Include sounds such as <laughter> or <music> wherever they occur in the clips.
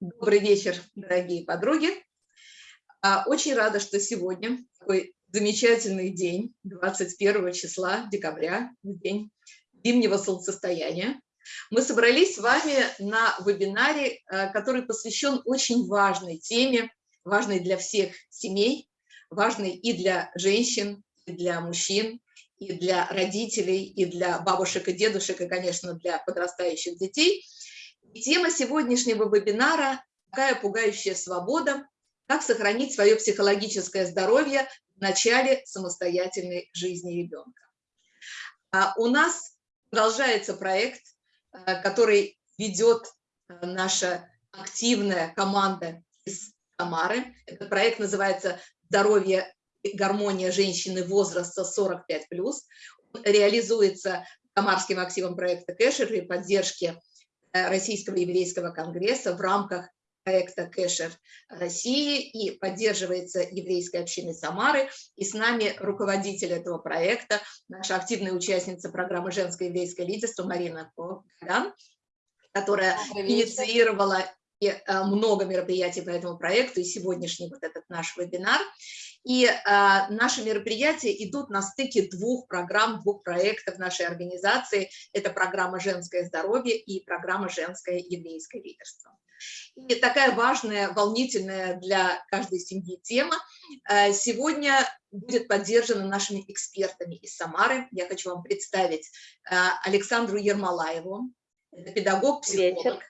Добрый вечер, дорогие подруги. А, очень рада, что сегодня такой замечательный день, 21 числа декабря, день зимнего солнцестояния. Мы собрались с вами на вебинаре, а, который посвящен очень важной теме, важной для всех семей, важной и для женщин, и для мужчин, и для родителей, и для бабушек и дедушек, и, конечно, для подрастающих детей – тема сегодняшнего вебинара «Какая пугающая свобода. Как сохранить свое психологическое здоровье в начале самостоятельной жизни ребенка». А у нас продолжается проект, э, который ведет э, наша активная команда из Самары. Этот проект называется «Здоровье и гармония женщины возраста 45+.» Он реализуется Самарским активом проекта Кэшер при поддержке Э, Российского еврейского конгресса в рамках проекта Кэшер России и поддерживается еврейской общиной Самары. И с нами руководитель этого проекта, наша активная участница программы «Женское еврейское лидерство» Марина Коган, которая инициировала и э, много мероприятий по этому проекту, и сегодняшний вот этот наш вебинар. И э, наши мероприятия идут на стыке двух программ, двух проектов нашей организации. Это программа «Женское здоровье» и программа «Женское еврейское лидерство». И такая важная, волнительная для каждой семьи тема э, сегодня будет поддержана нашими экспертами из Самары. Я хочу вам представить э, Александру Ермолаеву, это педагог, психолог.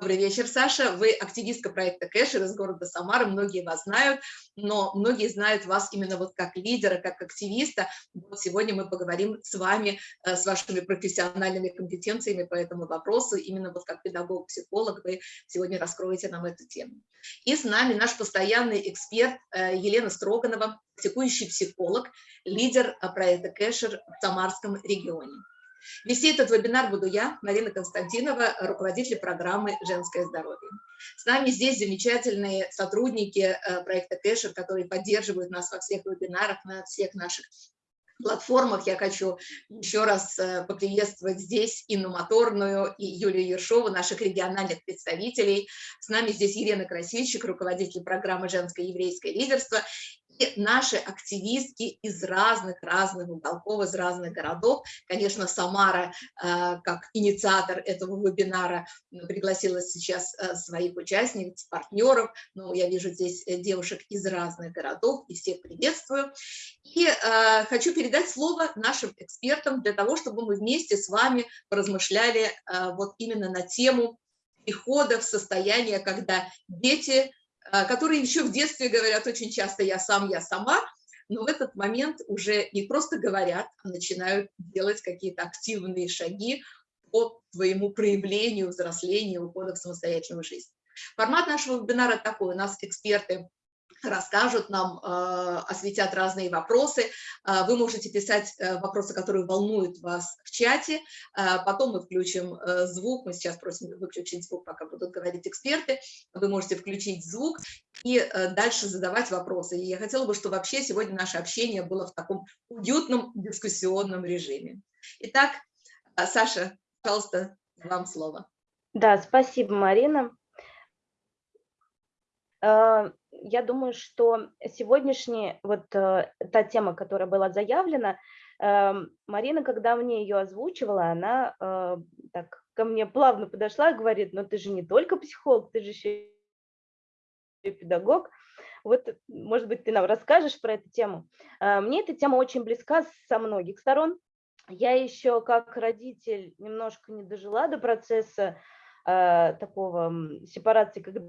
Добрый вечер, Саша. Вы активистка проекта Кэшер из города Самара, многие вас знают, но многие знают вас именно вот как лидера, как активиста. Вот сегодня мы поговорим с вами, э, с вашими профессиональными компетенциями по этому вопросу. Именно вот как педагог-психолог вы сегодня раскроете нам эту тему. И с нами наш постоянный эксперт э, Елена Строганова, практикующий психолог, лидер э, проекта Кэшер в Самарском регионе. Вести этот вебинар буду я, Марина Константинова, руководитель программы «Женское здоровье». С нами здесь замечательные сотрудники э, проекта Кэшер, которые поддерживают нас во всех вебинарах, на всех наших платформах. Я хочу еще раз э, поприветствовать здесь Инну Моторную и Юлию Ершову, наших региональных представителей. С нами здесь Елена Красильщик, руководитель программы «Женское еврейское лидерство», наши активистки из разных-разных уголков, из разных городов. Конечно, Самара, э, как инициатор этого вебинара, пригласила сейчас э, своих участниц, партнеров. Но я вижу здесь э, девушек из разных городов, и всех приветствую. И хочу передать слово нашим экспертам для того, чтобы мы вместе с вами поразмышляли вот именно на тему перехода в состояние, когда дети которые еще в детстве говорят очень часто «я сам, я сама», но в этот момент уже не просто говорят, а начинают делать какие-то активные шаги по твоему проявлению, взрослению, ухода в самостоятельную жизнь. Формат нашего вебинара такой. У нас эксперты расскажут нам, э, осветят разные вопросы. Э, вы можете писать э, вопросы, которые волнуют вас в чате. Потом мы включим звук. Мы сейчас просим выключить звук, пока будут говорить эксперты. Вы можете включить звук и дальше задавать вопросы. И я хотела бы, чтобы вообще сегодня наше общение было в таком уютном дискуссионном режиме. Итак, Саша, пожалуйста, вам слово. Да, спасибо, Марина я думаю, что сегодняшняя, вот э, та тема, которая была заявлена, эм, Марина, когда мне ее озвучивала, она э, так ко мне плавно подошла и говорит, но ты же не только психолог, ты же еще и педагог. Вот, может быть, ты нам расскажешь про эту тему. Э, мне эта тема очень близка со многих сторон. Я еще как родитель немножко не дожила до процесса такого сепарации, когда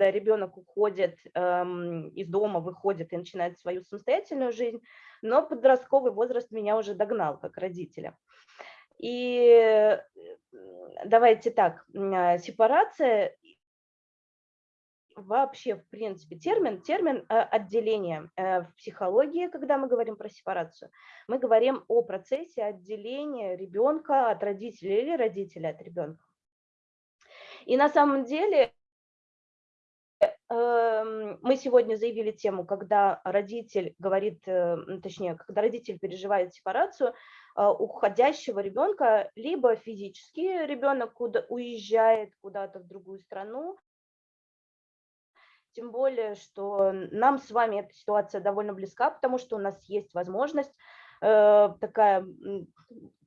когда ребенок уходит эм, из дома, выходит и начинает свою самостоятельную жизнь, но подростковый возраст меня уже догнал как родителя. И э, давайте так, а, сепарация вообще, в принципе, термин, термин э, отделения. Э, в психологии, когда мы говорим про сепарацию, мы говорим о процессе отделения ребенка от родителя или родителя от ребенка. И на самом деле мы сегодня заявили тему, когда родитель говорит, э, точнее, когда родитель переживает сепарацию, уходящего ребенка, либо физически ребенок куда, уезжает куда-то в другую страну, тем более, что нам с вами эта ситуация довольно близка, потому что у нас есть возможность, э, такая,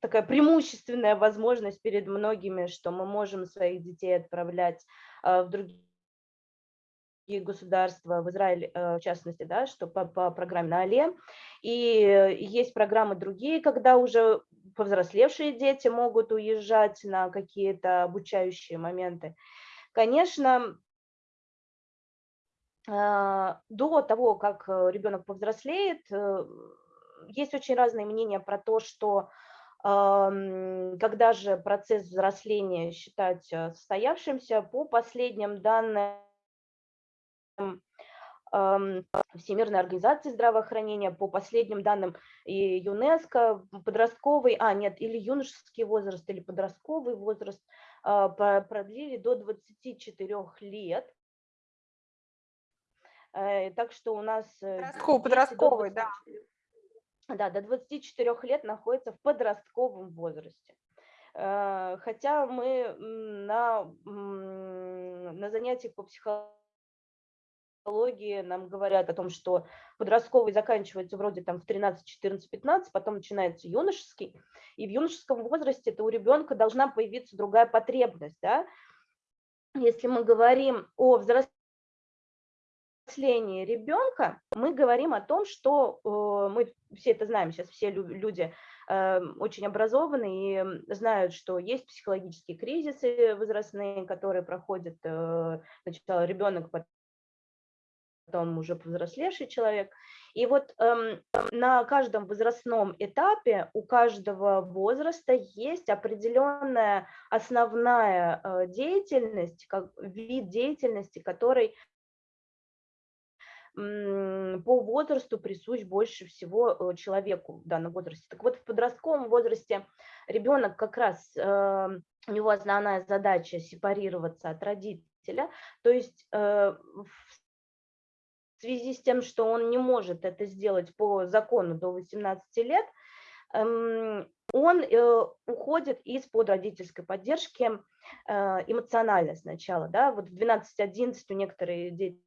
такая преимущественная возможность перед многими, что мы можем своих детей отправлять э, в другие государства, в Израиль э, в частности, да, что по, по программе на АЛЕ. И есть программы другие, когда уже повзрослевшие дети могут уезжать на какие-то обучающие моменты. Конечно, а, до того, как э, ребенок повзрослеет, э, есть очень разные мнения про то, что когда же процесс взросления считать состоявшимся, по последним данным Всемирной организации здравоохранения, по последним данным и ЮНЕСКО, подростковый, а нет, или юношеский возраст, или подростковый возраст а, продлили до 24 лет. Э, так что у нас... Э, Подростковый, подростковый, да. Да, до 24 лет находится в подростковом возрасте. Э, хотя мы на, на занятиях по психологии нам говорят о том, что подростковый заканчивается вроде там в 13, 14, 15, потом начинается юношеский, и в юношеском возрасте это у ребенка должна появиться другая потребность, да, если мы говорим о взрослении ребенка мы говорим о том, что э, мы все это знаем, сейчас все люди э, очень образованы и знают, что есть психологические кризисы возрастные, которые проходят э, сначала ребенок, потом уже повзрослевший человек. И вот эм, на каждом возрастном этапе у каждого возраста есть определенная основная э, деятельность, как вид деятельности, который по возрасту присущ больше всего э, человеку в данном возрасте. Так вот, в подростковом возрасте ребенок как раз, эм, у него основная задача сепарироваться от родителя, то есть э, в связи с тем, что он не может это сделать по закону до 18 лет, эм, он э, уходит из-под родительской поддержки эмоционально сначала. Да? Вот в 12-11 у некоторых дети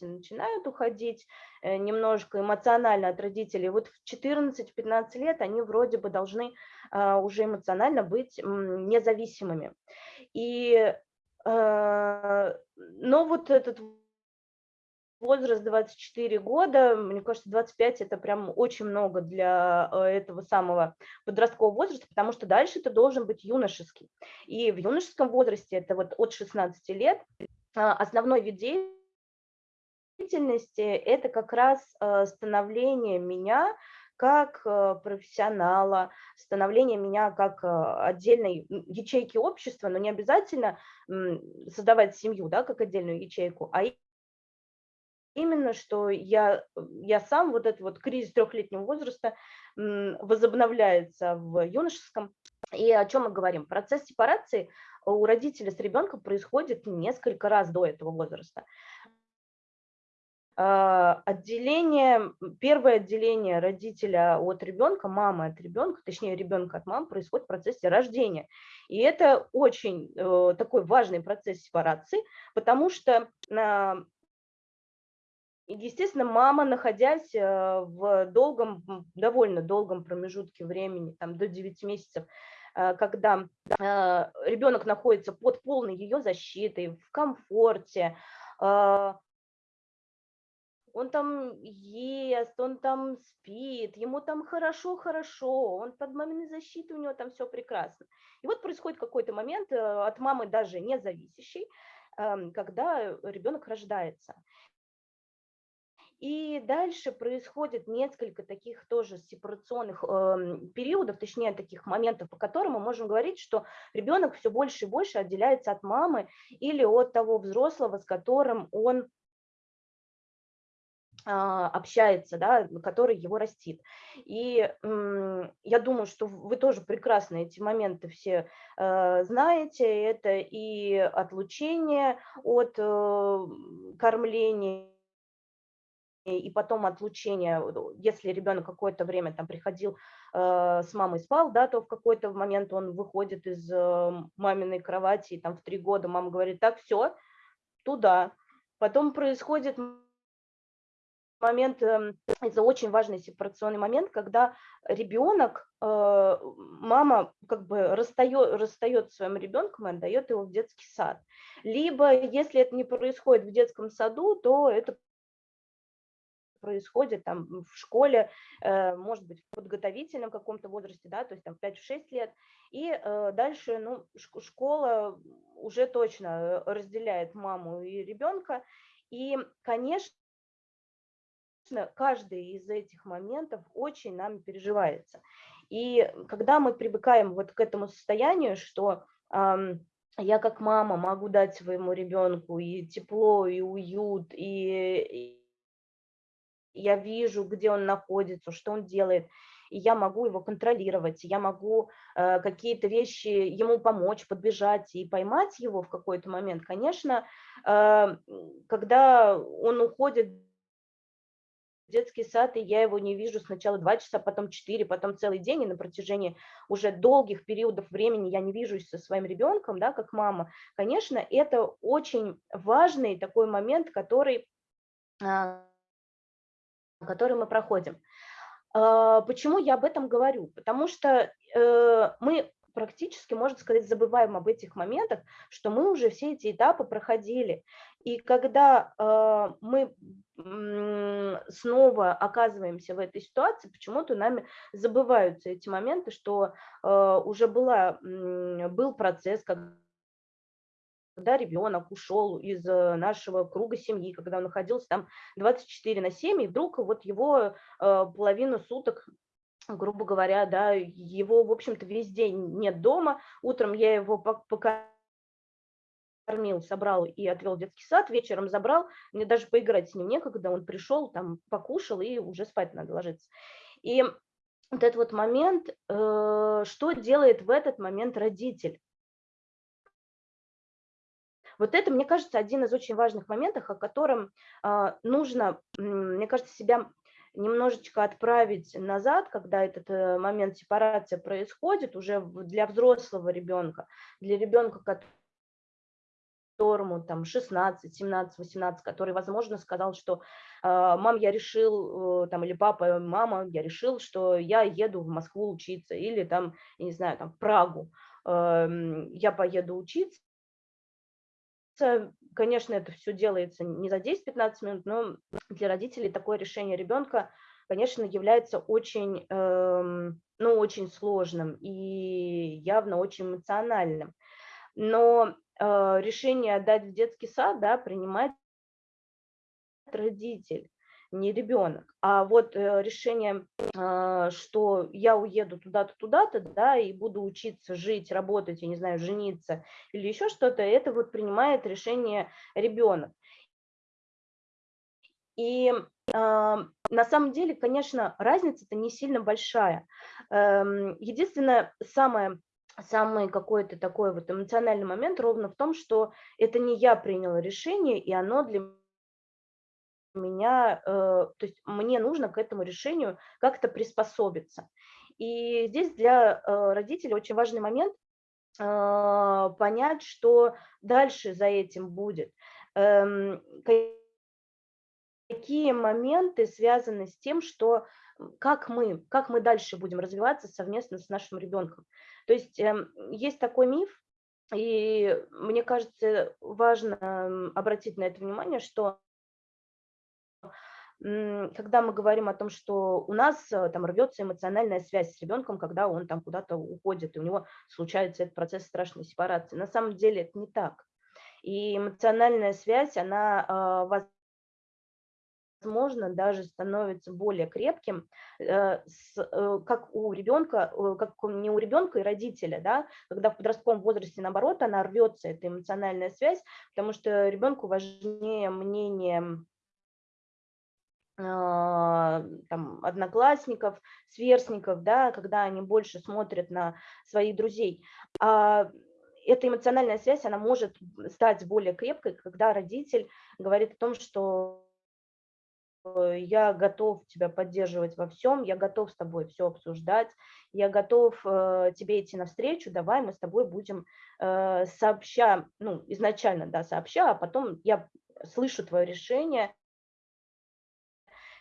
начинают уходить э, немножко эмоционально от родителей. Вот в 14-15 лет они вроде бы должны уже эмоционально быть независимыми. И, но вот этот возраст 24 года, мне кажется, 25 это прям очень много для э, этого самого подросткового возраста, потому что дальше это должен быть юношеский. И в юношеском возрасте, это вот от 16 лет, а, основной вид деятельности это как раз э, становление меня как э, профессионала, становление меня как отдельной ячейки общества, но не обязательно создавать семью да, как отдельную ячейку, а именно, что я, я сам, вот этот вот кризис трехлетнего возраста возобновляется в юношеском. И о чем мы говорим? Процесс сепарации у родителя с ребенком происходит несколько раз до этого возраста. А, отделение, первое отделение родителя от ребенка, мамы от ребенка, точнее ребенка от мамы происходит в процессе рождения. И это очень э, такой важный процесс сепарации, потому что Естественно, мама, находясь э, в долгом, довольно долгом промежутке времени, там до 9 месяцев, э, когда ребенок находится под полной ее защитой, в комфорте, он там ест, он там спит, ему там хорошо-хорошо, он под маминой защитой, у него там все прекрасно. И вот происходит какой-то момент э, от мамы даже не зависящий, эм, когда ребенок рождается. И дальше происходит несколько таких тоже сепарационных э, периодов, точнее таких моментов, по которым мы можем говорить, что ребенок все больше и больше отделяется от мамы или от того взрослого, с которым он а, общается, да, который его растит. И я думаю, что вы тоже прекрасно эти моменты все э, знаете. Это и отлучение от э, кормления, и потом отлучение, если ребенок какое-то время там приходил э, с мамой спал, да, то в какой-то момент он выходит из э, маминой кровати, и там в три года мама говорит, так, все, туда. Потом происходит момент, эм, это очень важный сепарационный момент, когда ребенок, э, мама как бы расстает, расстает своим ребенком и отдает его в детский сад. Либо, если это не происходит в детском саду, то это происходит там в школе, э, может быть, в подготовительном каком-то возрасте, да, то есть там 5-6 лет, и э, дальше, ну, школа уже точно разделяет маму и ребенка, и, конечно, каждый из этих моментов очень нам переживается. И когда мы привыкаем вот к этому состоянию, что я как мама могу дать своему ребенку и тепло, и уют, и я вижу, где он находится, что он делает, и я могу его контролировать, я могу э, какие-то вещи ему помочь, подбежать и поймать его в какой-то момент. Конечно, э, когда он уходит детский сад, и я его не вижу сначала два часа, потом четыре, потом целый день, и на протяжении уже долгих периодов времени я не вижусь со своим ребенком, да, как мама, конечно, это очень важный такой момент, который, а, который мы проходим. А, почему я об этом говорю? Потому что э, мы практически, можно сказать, забываем об этих моментах, что мы уже все эти этапы проходили. И когда э, мы снова оказываемся в этой ситуации, почему-то нами забываются эти моменты, что э, уже была, был процесс, когда когда ребенок ушел из э, нашего круга семьи, когда он находился там 24 на 7, и вдруг вот его э, половину суток грубо говоря, да, его, в общем-то, весь день нет дома, утром я его покормил, собрал и отвел в детский сад, вечером забрал, мне даже поиграть с ним некогда, он пришел, там, покушал, и уже спать надо ложиться. И вот этот вот момент, э, что делает в этот момент родитель? Вот это, мне кажется, один из очень важных моментов, о котором э, нужно, мне кажется, себя немножечко отправить назад, когда этот э, момент сепарации происходит уже для взрослого ребенка, для ребенка, которому там 16, 17, 18, который, возможно, сказал, что «А, мам, я решил, э, там, или папа, мама, я решил, что я еду в Москву учиться, или там, не знаю, там, Прагу, эм, я поеду учиться, Конечно, это все делается не за 10-15 минут, но для родителей такое решение ребенка, конечно, является очень, эм, ну, очень сложным и явно очень эмоциональным. Но э, решение отдать в детский сад да, принимает родитель не ребенок. А вот э, решение, а, что я уеду туда-то, туда-то, да, и буду учиться жить, работать, я не знаю, жениться или еще что-то, это вот принимает решение ребенок. И э, на самом деле, конечно, разница-то не сильно большая. Э, единственное, самое самый какой-то такой вот эмоциональный момент ровно в том, что это не я приняла решение, и оно для меня, э, то есть мне нужно к этому решению как-то приспособиться. И здесь для э, родителей очень важный момент э, понять, что дальше за этим будет. Эм, какие моменты связаны с тем, что как мы, как мы дальше будем развиваться совместно с нашим ребенком. То есть эм, есть такой миф, и мне кажется, важно обратить на это внимание, что когда мы говорим о том, что у нас э, там рвется эмоциональная связь с ребенком, когда он там куда-то уходит, и у него случается этот процесс страшной сепарации. На самом деле это не так. И эмоциональная связь, она а, возможно, даже становится более крепким, э, э, как у ребенка, как не у ребенка и родителя, да, когда в подростковом возрасте, наоборот, она рвется, эта эмоциональная связь, потому что ребенку важнее мнение там, одноклассников, сверстников, да, когда они больше смотрят на своих друзей. А эта эмоциональная связь, она может стать более крепкой, когда родитель говорит о том, что я готов тебя поддерживать во всем, я готов с тобой все обсуждать, я готов э, тебе идти навстречу, давай мы с тобой будем э, сообща, ну, изначально, да, сообща, а потом я слышу твое решение,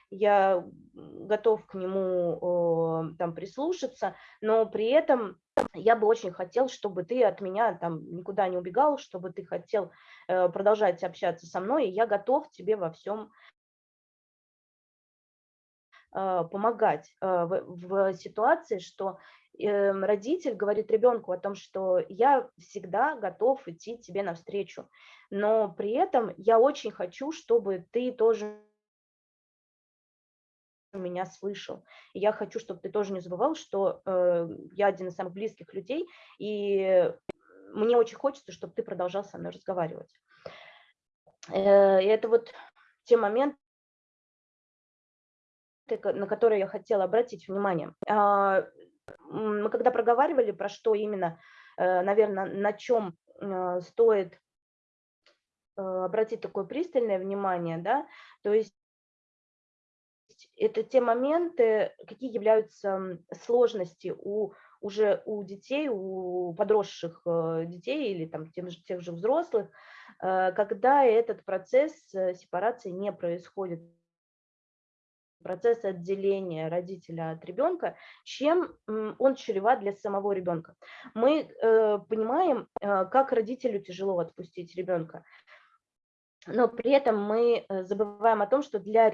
я готов к нему там прислушаться, но при этом я бы очень хотел, чтобы ты от меня там никуда не убегал, чтобы ты хотел э, продолжать общаться со мной, и я готов тебе во всем э, помогать э, в, в ситуации, что родитель говорит ребенку о том, что я всегда готов идти тебе навстречу, но при этом я очень хочу, чтобы ты тоже меня слышал. И я хочу, чтобы ты тоже не забывал, что э, я один из самых близких людей, и мне очень хочется, чтобы ты продолжал со мной разговаривать. Э, и это вот те моменты, на которые я хотела обратить внимание. Э, мы когда проговаривали, про что именно, э, наверное, на чем э, стоит э, обратить такое пристальное внимание, да, то есть есть это те моменты, какие являются сложности у уже у детей, у подросших э, детей или там тех же, тех же взрослых, э, когда этот процесс э, сепарации не происходит процесс отделения родителя от ребенка, чем он чреват для самого ребенка. Мы понимаем, как родителю тяжело отпустить ребенка, но при этом мы забываем о том, что для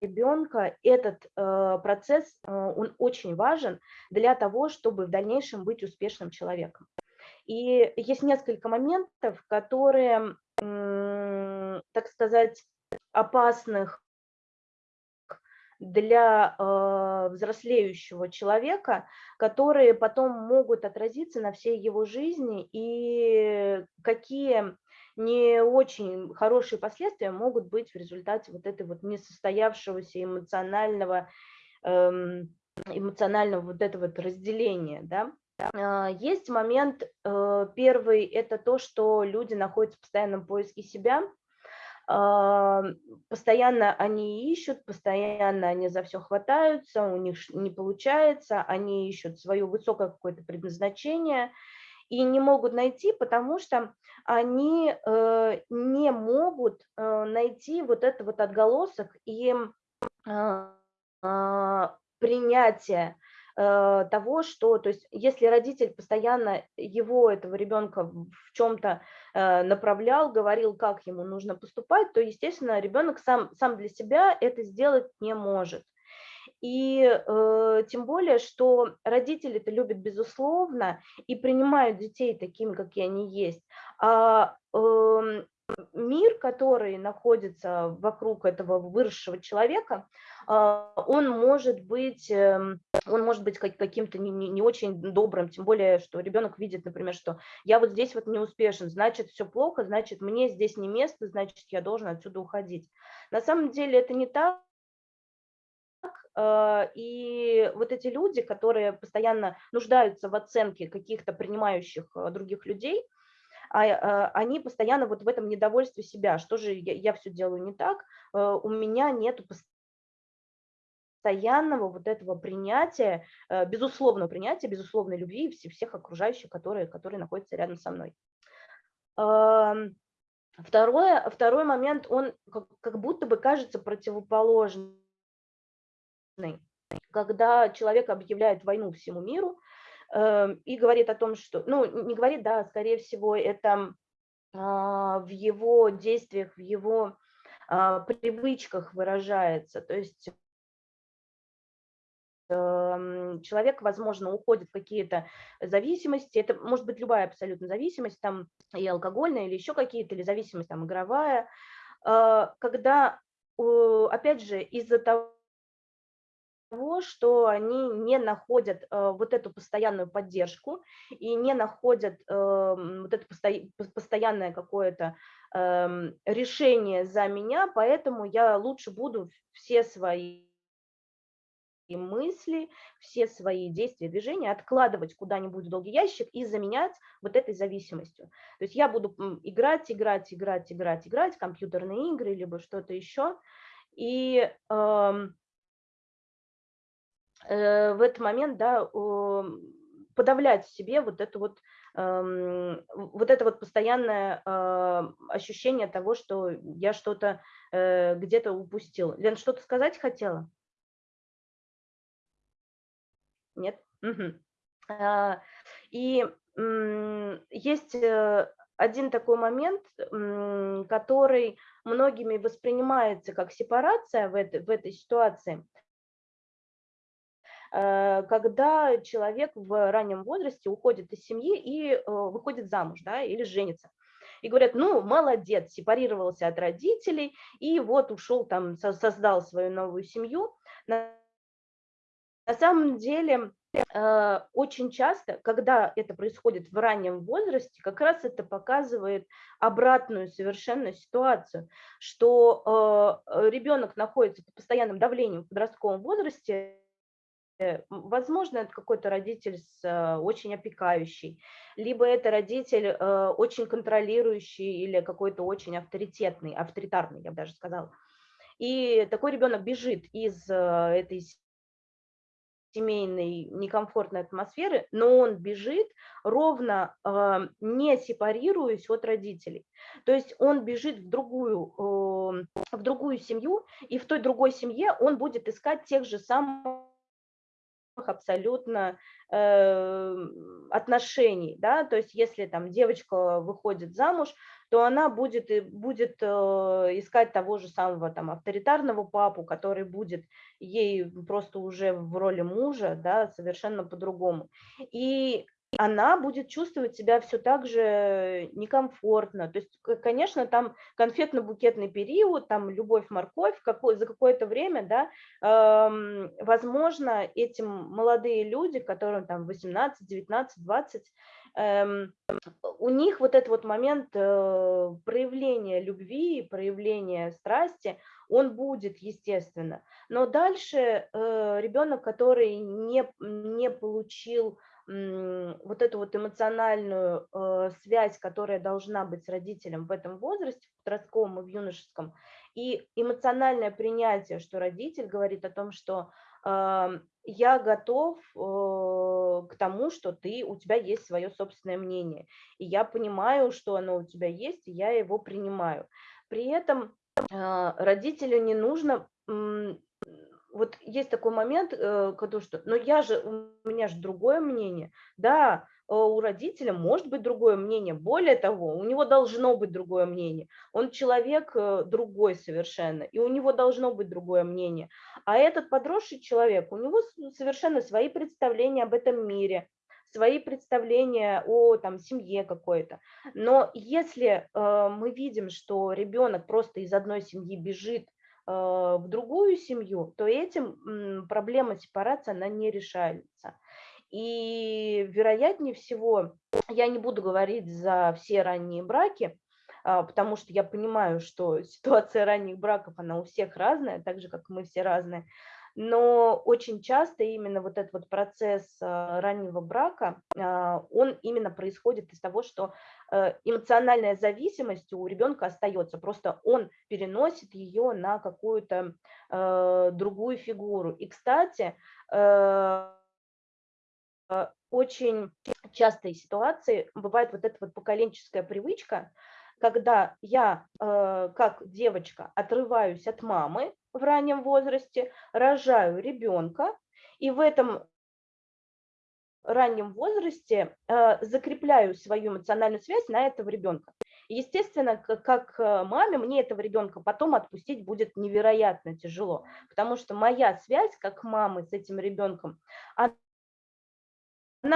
ребенка этот э, процесс, э, он очень важен для того, чтобы в дальнейшем быть успешным человеком. И есть несколько моментов, которые, э, так сказать, опасных для э, взрослеющего человека, которые потом могут отразиться на всей его жизни и какие не очень хорошие последствия могут быть в результате вот этой вот несостоявшегося эмоционального, эм, эмоционального вот этого вот разделения, да. А, есть момент, э, первый, это то, что люди находятся в постоянном поиске себя, а, постоянно они ищут, постоянно они за все хватаются, у них не получается, они ищут свое высокое какое-то предназначение, и не могут найти, потому что они э, не могут э, найти вот этот вот отголосок и э, э, принятие э, того, что, то есть, если родитель постоянно его, этого ребенка, в чем-то направлял, говорил, как ему нужно поступать, то, естественно, ребенок сам, сам для себя это сделать не может. И э, тем более, что родители это любят безусловно и принимают детей такими, какие они есть. А э, мир, который находится вокруг этого выросшего человека, э, он может быть, э, он может быть каким-то не, не, не очень добрым, тем более, что ребенок видит, например, что я вот здесь вот не успешен, значит, все плохо, значит, мне здесь не место, значит, я должен отсюда уходить. На самом деле это не так, и вот эти люди, которые постоянно нуждаются в оценке каких-то принимающих э, других людей, а, э, они постоянно вот в этом недовольстве себя, что же я, я все делаю не так, у меня нет постоянного вот этого принятия, безусловного принятия, безусловной любви всех окружающих, которые, которые находятся рядом со мной. Эм, второе, второй момент, он как будто бы кажется противоположным когда человек объявляет войну всему миру э, и говорит о том, что, ну, не говорит, да, скорее всего, это э, в его действиях, в его э, привычках выражается. То есть эм, человек, возможно, уходит в какие-то зависимости, это может быть любая абсолютно зависимость, там и алкогольная, или еще какие-то, или зависимость там игровая, э, когда, опять же, из-за того, того, что они не находят э, вот эту постоянную поддержку и не находят э, вот это посто, постоянное какое-то э, решение за меня, поэтому я лучше буду все свои мысли, все свои действия, движения откладывать куда-нибудь в долгий ящик и заменять вот этой зависимостью. То есть я буду играть, играть, играть, играть, играть, компьютерные игры, либо что-то еще, И э, в этот момент, да, подавлять себе вот это вот, эм, вот это вот постоянное э, ощущение того, что я что-то э, где-то упустил. Лен, что-то сказать хотела? Нет? Угу. И есть э, один такой момент, который многими воспринимается как сепарация в этой, в этой ситуации – Э, когда человек в раннем возрасте уходит из семьи и э, выходит замуж, да, или женится. И говорят, ну, молодец, сепарировался от родителей, и вот ушел там, создал свою новую семью. На, самом деле, э, очень часто, когда это происходит в раннем возрасте, как раз это показывает обратную совершенно ситуацию, что ребенок находится под постоянным давлением в подростковом возрасте, Э, возможно, это какой-то родитель с, э, очень опекающий, либо это родитель э, очень контролирующий или какой-то очень авторитетный, авторитарный, я бы даже сказала. И такой ребенок бежит из этой семейной некомфортной атмосферы, но он бежит ровно не сепарируясь от родителей. То есть он бежит в другую, в другую семью, и в той другой семье он будет искать тех же самых абсолютно э, отношений, да, то есть если там девочка выходит замуж, то она будет, будет э, искать того же самого там авторитарного папу, который будет ей просто уже в роли мужа, да, совершенно по-другому. И она будет чувствовать себя все так же некомфортно. То есть, конечно, там конфетно-букетный период, там любовь-морковь, какой, за какое-то время, да, возможно, эти молодые люди, которым там 18, 19, 20, э, у них вот этот вот момент э, проявления любви, проявления страсти, он будет, естественно. Но дальше э, ребенок, который не, не получил вот эту вот эмоциональную э, связь, которая должна быть с родителем в этом возрасте, в подростковом и в юношеском, и эмоциональное принятие, что родитель говорит о том, что э, я готов э, к тому, что ты, у тебя есть свое собственное мнение, и я понимаю, что оно у тебя есть, и я его принимаю. При этом э, родителю не нужно вот есть такой момент, э, который что, но я же, у меня же другое мнение. Да, э, у родителя может быть другое мнение. Более того, у него должно быть другое мнение. Он человек э, другой совершенно, и у него должно быть другое мнение. А этот подросший человек, у него совершенно свои представления об этом мире, свои представления о там, семье какой-то. Но если э, мы видим, что ребенок просто из одной семьи бежит в другую семью, то этим проблема сепарации, она не решается. И вероятнее всего, я не буду говорить за все ранние браки, а, потому что я понимаю, что <laughs> ситуация ранних браков, она у всех разная, так же, как мы все разные но очень часто именно вот этот вот процесс а, раннего брака, а, он именно происходит из того, что э, эмоциональная зависимость у ребенка остается, просто он переносит ее на какую-то э, другую фигуру. И, кстати, э, очень частые ситуации бывает вот эта вот поколенческая привычка, когда я как девочка отрываюсь от мамы, в раннем возрасте, рожаю ребенка, и в этом раннем возрасте э, закрепляю свою эмоциональную связь на этого ребенка. Естественно, как э, маме мне этого ребенка потом отпустить будет невероятно тяжело, потому что моя связь как мамы с этим ребенком, она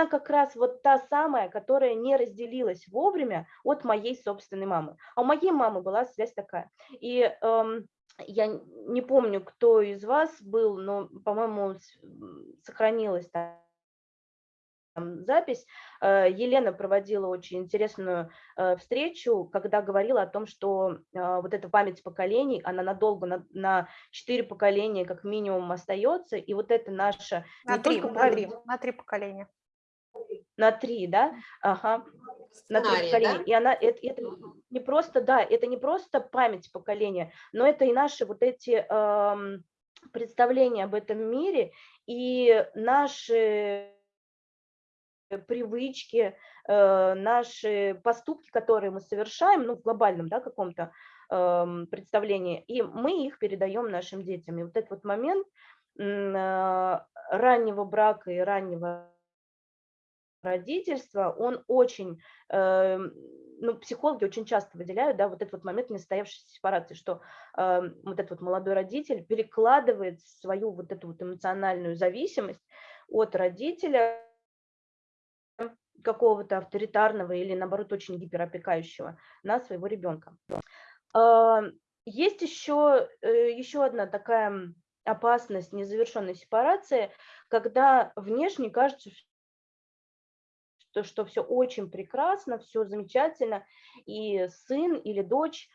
как раз вот та самая, которая не разделилась вовремя от моей собственной мамы. А у моей мамы была связь такая. И эм, я не помню, кто из вас был, но, по-моему, сохранилась там запись. Э, Елена проводила очень интересную э, встречу, когда говорила о том, что э, вот эта память поколений, она надолго, на, на 4 поколения как минимум остается, и вот это наша... На, три, на, три, на три поколения. На три, да, ага, на три Сценарий, поколения. да? И она, это, это не просто, да, это не просто память поколения, но это и наши вот эти эм, представления об этом мире и наши привычки, э, наши поступки, которые мы совершаем, ну, в глобальном, да, каком-то э, представлении, и мы их передаем нашим детям. И вот этот вот момент э, раннего брака и раннего родительства, он очень, э, ну, психологи очень часто выделяют, да, вот этот вот момент несостоявшейся сепарации, что э, вот этот вот молодой родитель перекладывает свою вот эту вот эмоциональную зависимость от родителя какого-то авторитарного или, наоборот, очень гиперопекающего на своего ребенка. А, есть еще, э, еще одна такая опасность незавершенной сепарации, когда внешне кажется, что, что все очень прекрасно, все замечательно, и сын или дочь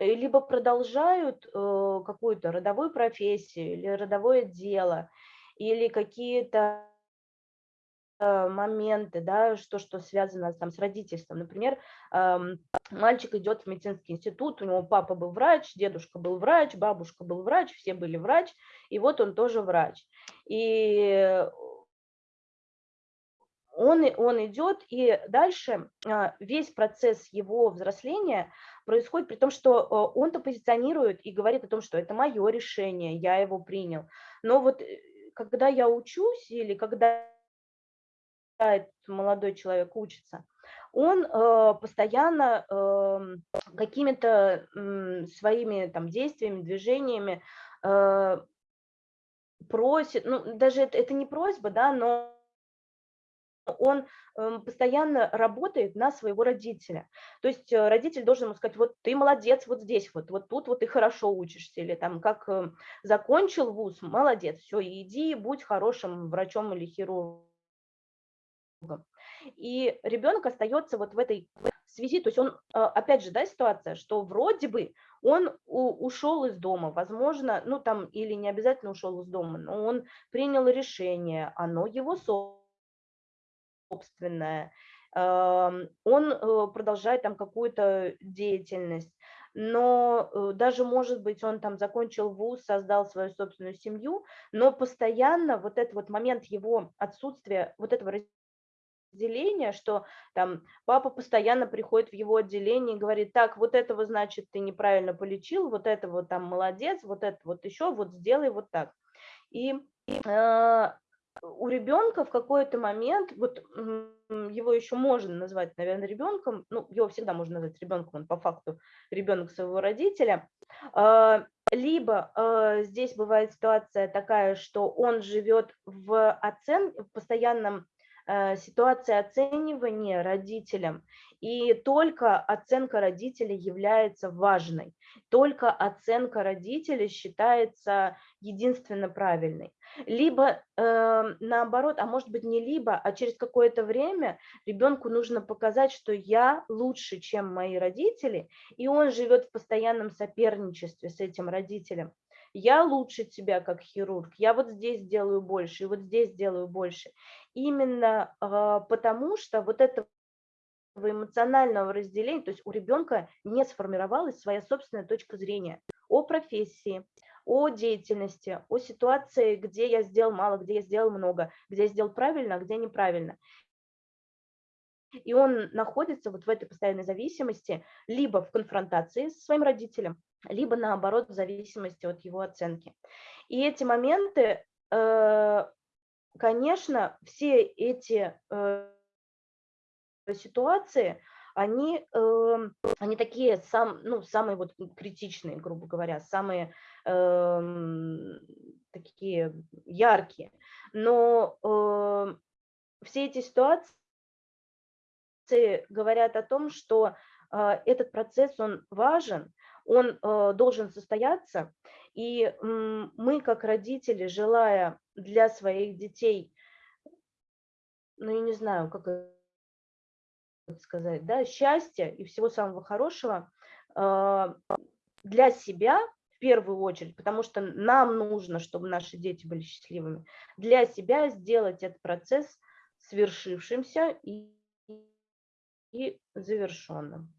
либо продолжают э, какую-то родовую профессию или родовое дело, или какие-то Э, моменты, да, что, что связано там, с родительством. Например, мальчик идет в медицинский институт, у него папа был врач, дедушка был врач, бабушка был врач, все были врач, и вот он тоже врач. И он, он идет, и дальше а, весь процесс его взросления происходит при том, что э, он-то позиционирует и говорит о том, что это мое решение, я его принял. Но вот э, когда я учусь или когда молодой человек учится, он э, постоянно какими-то своими там действиями, движениями просит, ну даже это, это не просьба, да, но он э, постоянно работает на своего родителя. То есть э, родитель должен ему сказать, вот ты молодец вот здесь, вот, вот тут вот ты хорошо учишься, или там как э, закончил вуз, молодец, все, иди, будь хорошим врачом или хирургом и ребенок остается вот в этой связи, то есть он, а, опять же, да, ситуация, что вроде бы он ушел из дома, возможно, ну там, или не обязательно ушел из дома, но он принял решение, оно его собственное, он э, продолжает там какую-то деятельность, но э, даже, может быть, он там закончил вуз, создал свою собственную семью, но постоянно вот этот вот момент его отсутствия, вот этого отделение, что там папа постоянно приходит в его отделение и говорит, так, вот этого, значит, ты неправильно полечил, вот это вот там молодец, вот это вот еще, вот сделай вот так. И э, у ребенка в какой-то момент, вот его еще можно назвать, наверное, ребенком, ну, его всегда можно назвать ребенком, он по факту ребенок своего родителя, э, либо э, здесь бывает ситуация такая, что он живет в, оцен... в постоянном ситуация оценивания родителям, и только оценка родителей является важной, только оценка родителей считается единственно правильной. Либо э, наоборот, а может быть не либо, а через какое-то время ребенку нужно показать, что я лучше, чем мои родители, и он живет в постоянном соперничестве с этим родителем я лучше тебя как хирург, я вот здесь делаю больше, и вот здесь делаю больше. Именно э, потому, что вот этого эмоционального разделения, то есть у ребенка не сформировалась своя собственная точка зрения о профессии, о деятельности, о ситуации, где я сделал мало, где я сделал много, где я сделал правильно, а где неправильно. И он находится вот в этой постоянной зависимости, либо в конфронтации со своим родителем, либо наоборот в зависимости от его оценки. И эти моменты, э, конечно, все эти э, ситуации, они, эм, они такие сам, ну, самые вот критичные, грубо говоря, самые э, такие яркие. Но э, все эти ситуации говорят о том, что э, этот процесс, он важен, он э, должен состояться, и мы, как родители, желая для своих детей, ну, я не знаю, как сказать, да, счастья и всего самого хорошего э, для себя в первую очередь, потому что нам нужно, чтобы наши дети были счастливыми, для себя сделать этот процесс свершившимся и, и завершенным.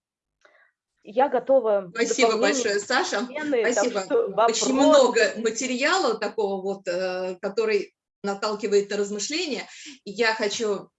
Я готова. Спасибо большое, Саша. Спасибо. Очень много материала такого вот, э, который наталкивает на размышления. И я хочу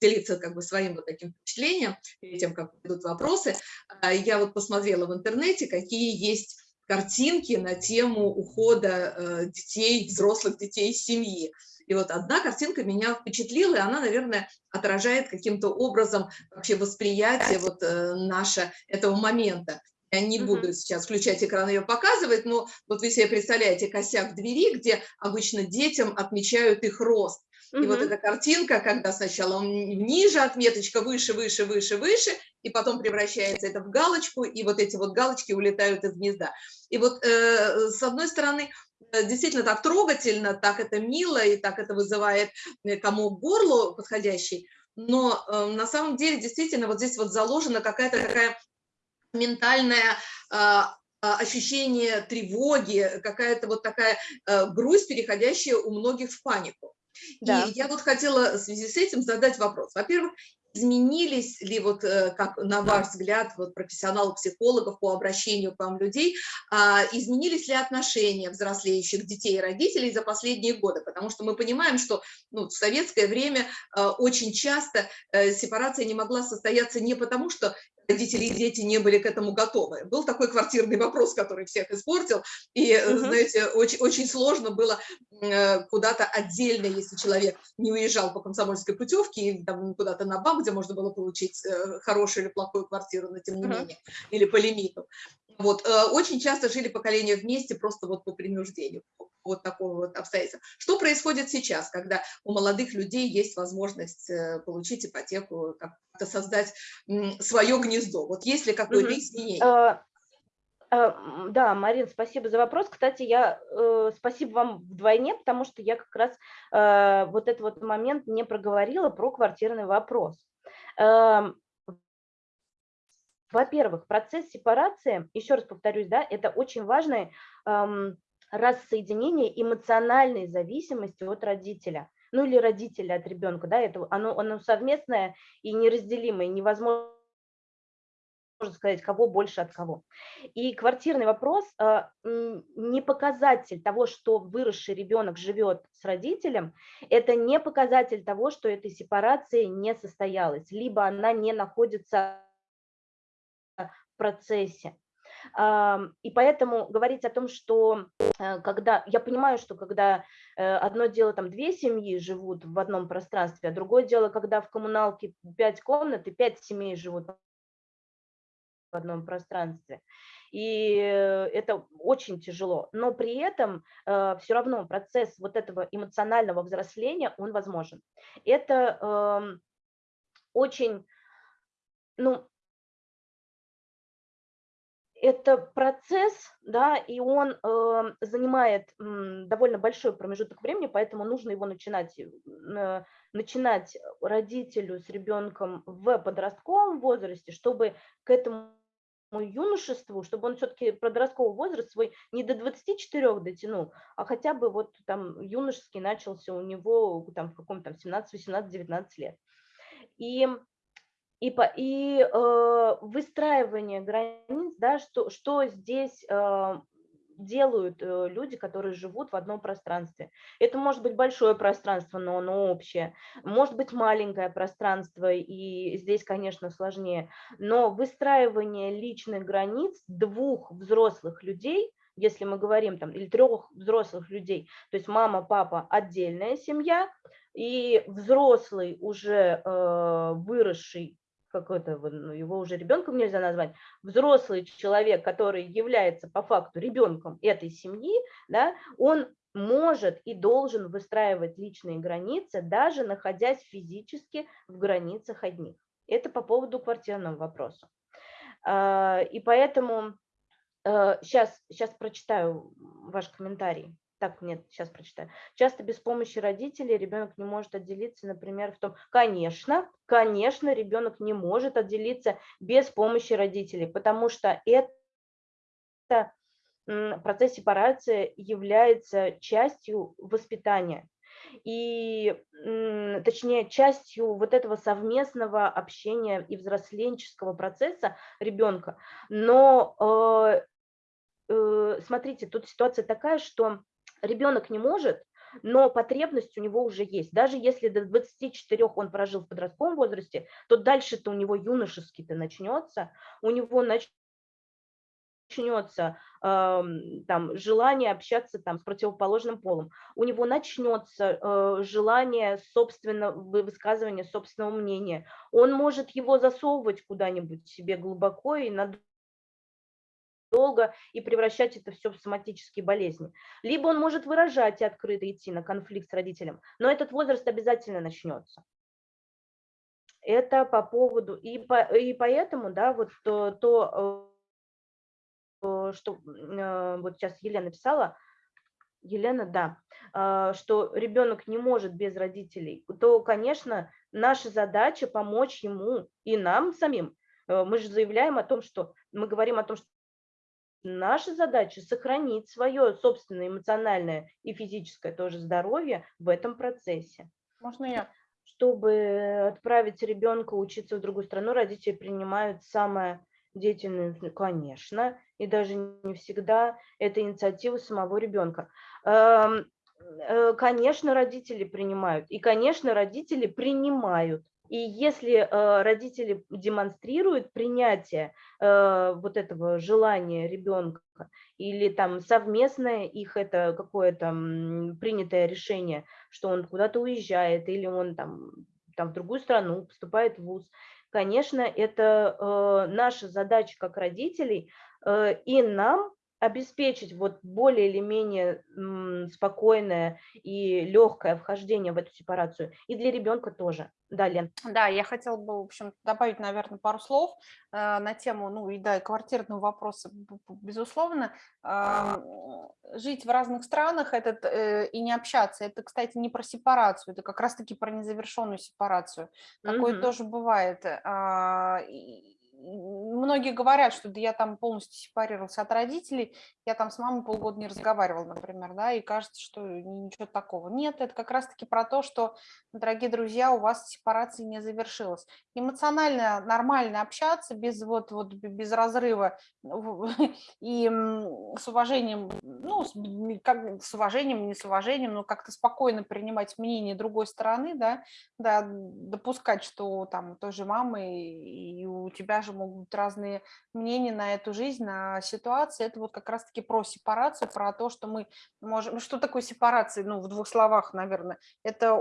делиться как бы своим вот таким впечатлением перед тем, как идут вопросы. А, я вот посмотрела в интернете, какие есть картинки на тему ухода э, детей, взрослых детей из семьи. И вот одна картинка меня впечатлила, и она, наверное, отражает каким-то образом вообще восприятие вот э, наше этого момента. Я не буду сейчас включать экран и ее показывать, но вот вы себе представляете косяк двери, где обычно детям отмечают их рост. И вот эта картинка, когда сначала он ниже, отметочка выше, выше, выше, выше, и потом превращается это в галочку, и вот эти вот галочки улетают из гнезда. И вот э, с одной стороны, действительно так трогательно, так это мило, и так это вызывает э, комок горлу подходящий, но э, на самом деле действительно вот здесь вот заложена какая-то такая ментальное а, а, ощущение тревоги, какая-то вот такая э, грусть, переходящая у многих в панику. Да. И я вот хотела в связи с этим задать вопрос. Во-первых, изменились ли, вот, э, как на ваш взгляд, вот, профессионалов-психологов по обращению к вам людей, а, изменились ли отношения взрослеющих детей и родителей за последние годы? Потому что мы понимаем, что ну, в советское время э, очень часто сепарация не могла состояться не потому, что родители и дети не были к этому готовы. Был такой квартирный вопрос, который всех испортил, и, угу. знаете, очень, очень сложно было э, куда-то отдельно, если человек не уезжал по комсомольской путевке, или куда-то на банк, где можно было получить э, хорошую или плохую квартиру, но тем не угу. менее, или по лимиту. Вот, очень часто жили поколения вместе просто вот по принуждению, вот такого вот обстоятельства. Что происходит сейчас, когда у молодых людей есть возможность получить ипотеку, как-то создать свое гнездо? Вот есть ли какое-то изменение? А, а, да, Марин, спасибо за вопрос. Кстати, я э, спасибо вам вдвойне, потому что я как раз э, вот этот вот момент не проговорила про квартирный вопрос. Э, во-первых, процесс сепарации, еще раз повторюсь, да, это очень важный эм, рассоединение эмоциональной зависимости от родителя ну или родителя от ребенка, да, это оно, оно совместное и неразделимое, невозможно можно сказать, кого больше от кого. И квартирный вопрос э, не показатель того, что выросший ребенок живет с родителем, это не показатель того, что эта сепарация не состоялась, либо она не находится процессе. И поэтому говорить о том, что э, когда, я понимаю, что когда э, одно дело, там две семьи живут в одном пространстве, а другое дело, когда в коммуналке пять комнат и пять семей живут в одном пространстве. И э, это очень тяжело, но при этом э, все равно процесс вот этого эмоционального взросления, он возможен. Это э, очень, ну, это процесс, да, и он э, занимает э, довольно большой промежуток времени, поэтому нужно его начинать, э, начинать родителю с ребенком в подростковом возрасте, чтобы к этому юношеству, чтобы он все-таки подростковый возраст свой не до 24 дотянул, а хотя бы вот там юношеский начался у него там в каком-то 17, 18, 19 лет. И и, по, и э, выстраивание границ, да, что, что здесь э, делают э, люди, которые живут в одном пространстве. Это может быть большое пространство, но оно общее, может быть маленькое пространство, и здесь, конечно, сложнее, но выстраивание личных границ двух взрослых людей, если мы говорим там, или трех взрослых людей, то есть мама, папа, отдельная семья, и взрослый уже э, выросший какой-то, ну, его уже ребенком нельзя назвать, взрослый человек, который является по факту ребенком этой семьи, да, он может и должен выстраивать личные границы, даже находясь физически в границах одних. Это по поводу квартирного вопроса. А, и поэтому сейчас, э, сейчас прочитаю ваш комментарий так, нет, сейчас прочитаю. Часто без помощи родителей ребенок не может отделиться, например, в том, конечно, конечно, ребенок не может отделиться без помощи родителей, потому что это процесс сепарации является частью воспитания. И точнее, частью вот этого совместного общения и взросленческого процесса ребенка. Но э, э, смотрите, тут ситуация такая, что ребенок не может, но потребность у него уже есть. Даже если до 24 он прожил в подростковом возрасте, то дальше-то у него юношеский-то начнется, у него начнется э, там, желание общаться там, с противоположным полом, у него начнется э, желание собственного высказывания собственного мнения, он может его засовывать куда-нибудь себе глубоко и надолго и превращать это все в соматические болезни. Либо он может выражать и открыто идти на конфликт с родителем, но этот возраст обязательно начнется. Это по поводу, и, по, и поэтому, да, вот то, то Э, что э, вот сейчас Елена писала, Елена, да, а, что ребенок не может без родителей, то, конечно, наша задача помочь ему и нам самим. Э, мы же заявляем о том, что мы говорим о том, что наша задача сохранить свое собственное эмоциональное и физическое тоже здоровье в этом процессе. Можно я? Чтобы отправить ребенка учиться в другую страну, родители принимают самое деятельную, конечно, и даже не всегда это инициатива самого ребенка. Эм, э, конечно, родители принимают, и, конечно, родители принимают. И если э, родители демонстрируют принятие э, вот этого желания ребенка или там совместное их это какое-то принятое решение, что он куда-то уезжает или он там, там в другую страну поступает в ВУЗ, конечно, это э, наша задача как родителей, и нам обеспечить вот более или менее спокойное и легкое вхождение в эту сепарацию, и для ребенка тоже. Да, Лен. Да, я хотела бы, в общем, добавить, наверное, пару слов э, на тему, ну и да, и квартирного вопроса, безусловно. Э, жить в разных странах этот, э, и не общаться, это, кстати, не про сепарацию, это как раз-таки про незавершенную сепарацию. Такое mm -hmm. тоже бывает. Э, многие говорят, что да я там полностью сепарировался от родителей, я там с мамой полгода не разговаривал, например, да, и кажется, что ничего такого. Нет, это как раз-таки про то, что, дорогие друзья, у вас сепарация не завершилась. Эмоционально нормально общаться без вот, вот без разрыва <laughs> и с уважением, ну, как, с уважением, не с уважением, но как-то спокойно принимать мнение другой стороны, да, да, допускать, что там той же мамы и у тебя же могут быть разные мнения на эту жизнь, на ситуацию. Это вот как раз-таки про сепарацию, про то, что мы можем... Что такое сепарация? Ну, в двух словах, наверное. Это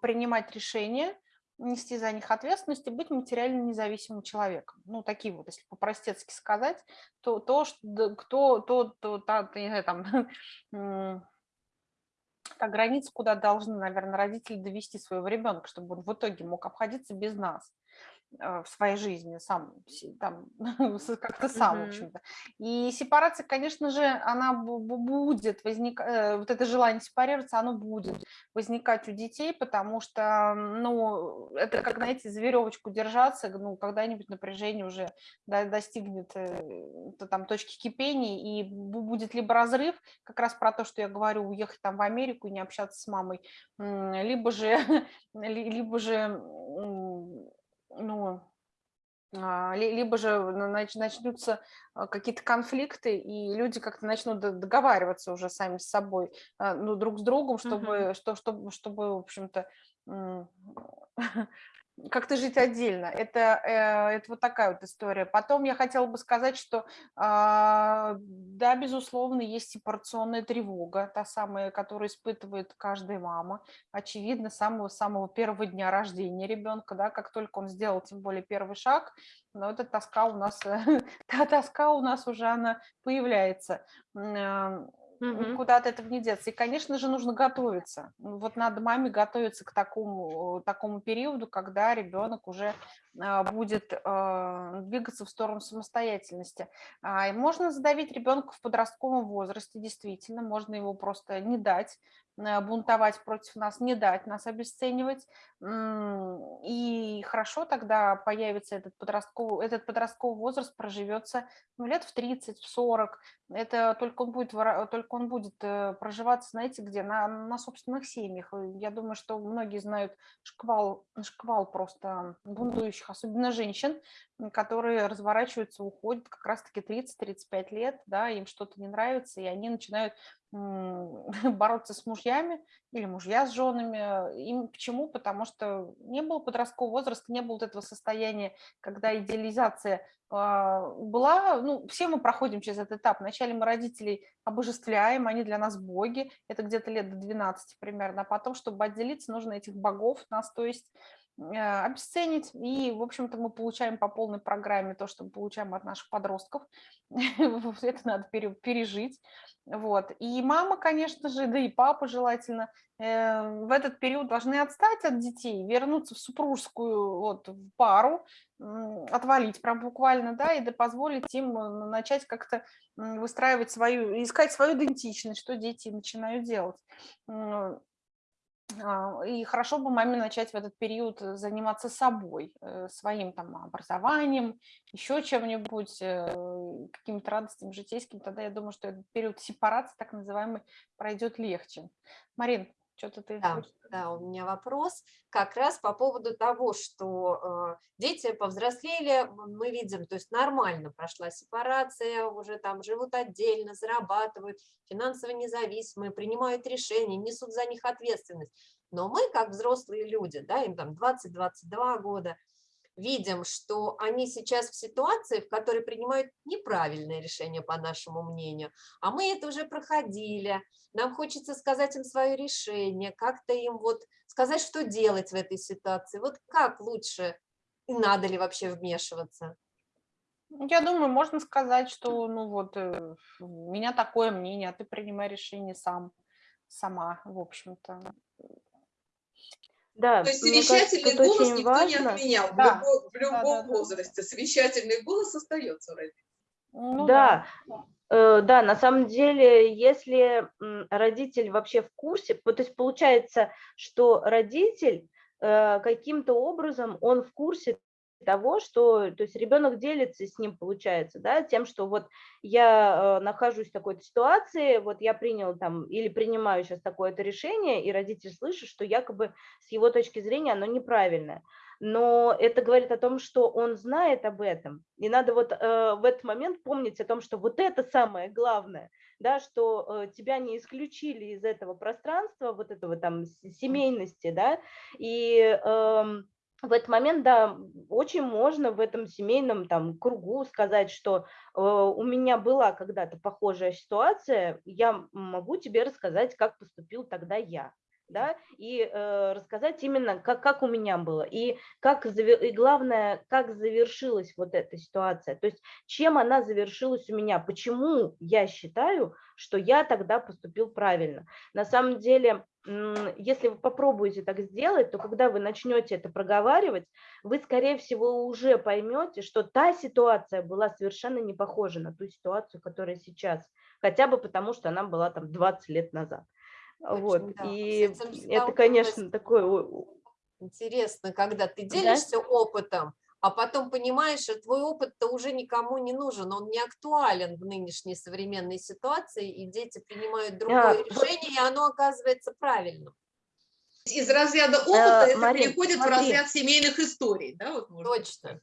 принимать решения, нести за них ответственность и быть материально независимым человеком. Ну, такие вот, если по-простецки сказать, то, то что, кто, то, то, то, не знаю, там, <laughs> как граница, куда должны, наверное, родители довести своего ребенка, чтобы он в итоге мог обходиться без нас. А, в своей жизни сам, там, <laughs> как-то сам, mm -hmm. в общем-то. И сепарация, конечно же, она будет возникать, э, вот это желание сепарироваться, оно будет возникать у детей, потому что, ну, это как, знаете, за веревочку держаться, ну, когда-нибудь напряжение уже достигнет э, то, там точки кипения, и будет либо разрыв, как раз про то, что я говорю, уехать там в Америку и не общаться с мамой, либо же, <laughs> либо же ну, а, либо же начнутся а, какие-то конфликты, и люди как-то начнут договариваться уже сами с собой, а, ну, друг с другом, чтобы, -huh. что, чтобы, чтобы в общем-то, <laughs> как-то жить отдельно. Это, э, это вот такая вот история. Потом я хотела бы сказать, что да, безусловно, есть сепарационная тревога, та самая, которую испытывает каждая мама. Очевидно, с самого-самого первого дня рождения ребенка, да, как только он сделал, тем более, первый шаг, но эта тоска у нас, <laughs> та тоска у нас уже она появляется Угу. Куда от этого не деться. И, конечно же, нужно готовиться. Вот надо маме готовиться к такому, такому периоду, когда ребенок уже а, будет а, двигаться в сторону самостоятельности. А, можно задавить ребенка в подростковом возрасте, действительно, можно его просто не дать бунтовать против нас, не дать нас обесценивать. И хорошо тогда появится этот подростковый, этот подростковый возраст, проживется ну, лет в 30, в 40. Это только он будет, только он будет э, проживаться, знаете, где? На, на собственных семьях. Я думаю, что многие знают шквал, шквал просто бунтующих, особенно женщин, которые разворачиваются, уходят как раз-таки 30-35 лет, да, им что-то не нравится, и они начинают <laughs> бороться с мужьями или мужья с женами. Им почему? Потому что не было подросткового возраста, не было вот этого состояния, когда идеализация а, была, ну, все мы проходим через этот этап. Вначале мы родителей обожествляем, они для нас боги, это где-то лет до 12 примерно, а потом, чтобы отделиться, нужно этих богов нас, то есть обесценить, и, в общем-то, мы получаем по полной программе то, что мы получаем от наших подростков, <laughs> это надо пережить, вот. И мама, конечно же, да и папа желательно э, в этот период должны отстать от детей, вернуться в супружескую вот, пару, отвалить прям буквально, да, и да позволить им э, начать как-то выстраивать свою, искать свою идентичность, что дети начинают делать. А, и хорошо бы маме начать в этот период э, заниматься собой, э, своим там образованием, еще чем-нибудь, э, какими-то радостями житейскими. Тогда я думаю, что этот период сепарации, так называемый, пройдет легче. Марин, что-то ты... Да, да, у меня вопрос как раз по поводу того, что э, дети повзрослели, мы видим, то есть нормально прошла сепарация, уже там живут отдельно, зарабатывают, финансово независимые, принимают решения, несут за них ответственность. Но мы, как взрослые люди, да, им там 20-22 года, видим, что они сейчас в ситуации, в которой принимают неправильное решение, по нашему мнению, а мы это уже проходили, нам хочется сказать им свое решение, как-то им вот сказать, что делать в этой ситуации, вот как лучше и надо ли вообще вмешиваться? Я думаю, можно сказать, что ну вот э, у меня такое мнение, а ты принимай решение сам, сама, в общем-то. Да, То есть совещательный кажется, голос никто важно. не отменял да. в любом, в любом да, да, возрасте. Совещательный голос остается у родителей. Ну, да, да. Э, да, на самом деле, если родитель вообще в курсе, то есть получается, что родитель э, каким-то образом, он в курсе того, что то есть ребенок делится с ним, получается, да, тем, что вот я э, нахожусь в такой-то ситуации, вот я принял там или принимаю сейчас такое-то решение, и родитель слышит, что якобы с его точки зрения оно неправильное. Но это говорит о том, что он знает об этом, и надо вот э, в этот момент помнить о том, что вот это самое главное, да, что э, тебя не исключили из этого пространства, вот этого там семейности, да, и э, в этот момент, да, очень можно в этом семейном там кругу сказать, что э, у меня была когда-то похожая ситуация, я могу тебе рассказать, как поступил тогда я да, и э, рассказать именно, как, как у меня было, и, как, и главное, как завершилась вот эта ситуация, то есть чем она завершилась у меня, почему я считаю, что я тогда поступил правильно. На самом деле, если вы попробуете так сделать, то когда вы начнете это проговаривать, вы, скорее всего, уже поймете, что та ситуация была совершенно не похожа на ту ситуацию, которая сейчас, хотя бы потому, что она была там 20 лет назад. Вот. Да. И это, конечно, такое... Интересно, когда ты делишься да? опытом, а потом понимаешь, что твой опыт-то уже никому не нужен, он не актуален в нынешней современной ситуации, и дети принимают другое да. решение, и оно оказывается правильным. Из разряда опыта э, это Марин, переходит смотри. в разряд семейных историй, да? Вот Точно.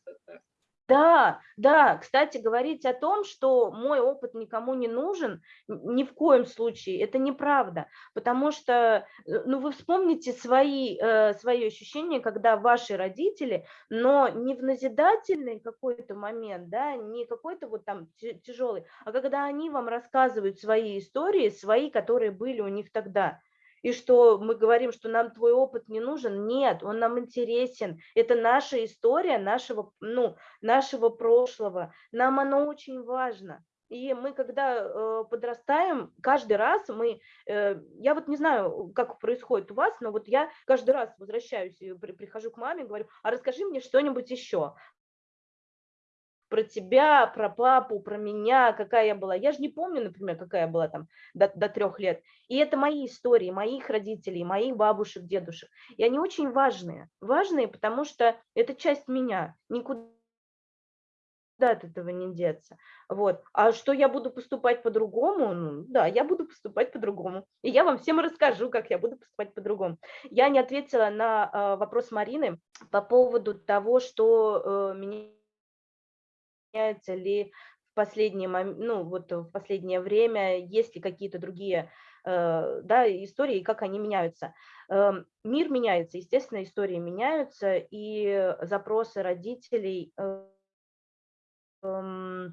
Да, да, кстати, говорить о том, что мой опыт никому не нужен, ни в коем случае, это неправда, потому что, э, ну, вы вспомните свои, э, свои ощущения, когда ваши родители, но не в назидательный какой-то момент, да, не какой-то вот там тяжелый, а когда они вам рассказывают свои истории, свои, которые были у них тогда, и что мы говорим, что нам твой опыт не нужен. Нет, он нам интересен. Это наша история нашего, ну, нашего прошлого. Нам оно очень важно. И мы, когда э, подрастаем, каждый раз мы, э, я вот не знаю, как происходит у вас, но вот я каждый раз возвращаюсь, при, прихожу к маме, говорю, а расскажи мне что-нибудь еще. Про тебя, про папу, про меня, какая я была. Я же не помню, например, какая я была там до, до трех лет. И это мои истории, моих родителей, моих бабушек, дедушек. И они очень важные. Важные, потому что это часть меня. Никуда от этого не деться. Вот. А что я буду поступать по-другому? Ну, да, я буду поступать по-другому. И я вам всем расскажу, как я буду поступать по-другому. Я не ответила на э, вопрос Марины по поводу того, что э, меняется ли в последнее, ну, вот в последнее время, есть ли какие-то другие э, да, истории, как они меняются. Э, мир меняется, естественно, истории меняются, и запросы родителей э, в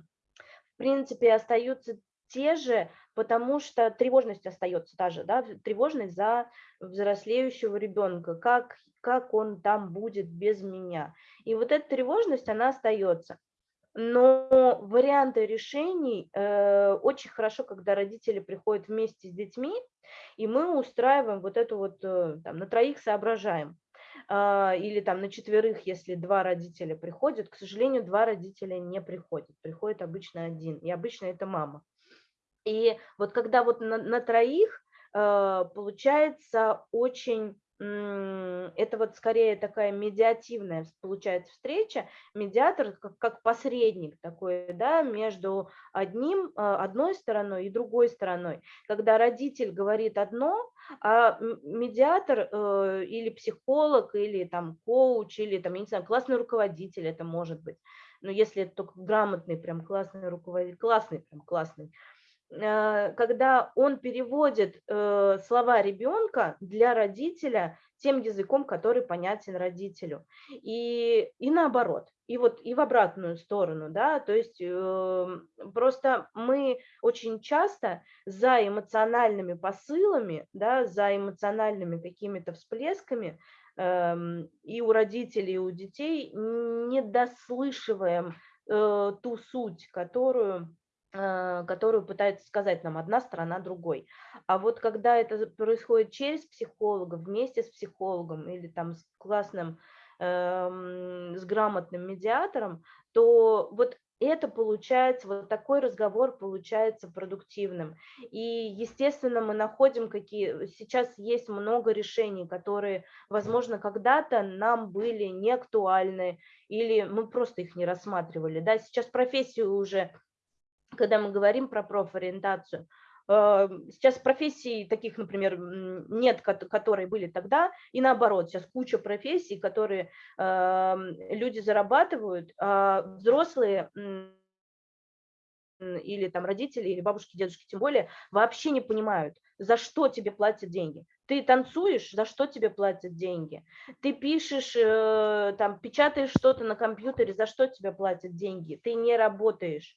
принципе, остаются те же, потому что тревожность остается та же, да, тревожность за взрослеющего ребенка, как, как он там будет без меня. И вот эта тревожность, она остается. Но варианты решений э, очень хорошо, когда родители приходят вместе с детьми, и мы устраиваем вот эту вот, э, там, на троих соображаем. А, или там на четверых, если два родителя приходят, к сожалению, два родителя не приходят, приходит обычно один, и обычно это мама. И вот когда вот на, на троих а, получается очень это вот скорее такая медиативная получается встреча, медиатор как, как посредник такой, да, между одним, а, одной стороной и другой стороной. Когда родитель говорит одно, а медиатор э, или психолог, или там коуч, или там, я не знаю, классный руководитель это может быть, но если это только грамотный, прям классный руководитель, классный, прям классный, Э, когда он переводит э, слова ребенка для родителя тем языком, который понятен родителю. И, и наоборот, и вот и в обратную сторону, да, то есть э, просто мы очень часто за эмоциональными посылами, да, за эмоциональными какими-то всплесками э, и у родителей, и у детей не дослышиваем э, ту суть, которую Э, которую пытается сказать нам одна сторона другой. А вот когда это происходит через психолога, вместе с психологом или там с классным, э, с грамотным медиатором, то вот это получается, вот такой разговор получается продуктивным. И, естественно, мы находим какие... Сейчас есть много решений, которые, возможно, когда-то нам были не актуальны, или мы просто их не рассматривали. Да? Сейчас профессию уже когда мы говорим про профориентацию, э, Сейчас профессий таких, например, нет, которые были тогда, и наоборот, сейчас куча профессий, которые эм, люди зарабатывают, а взрослые или там родители, или бабушки, дедушки, тем более, вообще не понимают, за что тебе платят деньги. Ты танцуешь, за что тебе платят деньги? Ты пишешь, э, там, печатаешь что-то на компьютере, за что тебе платят деньги? Ты не работаешь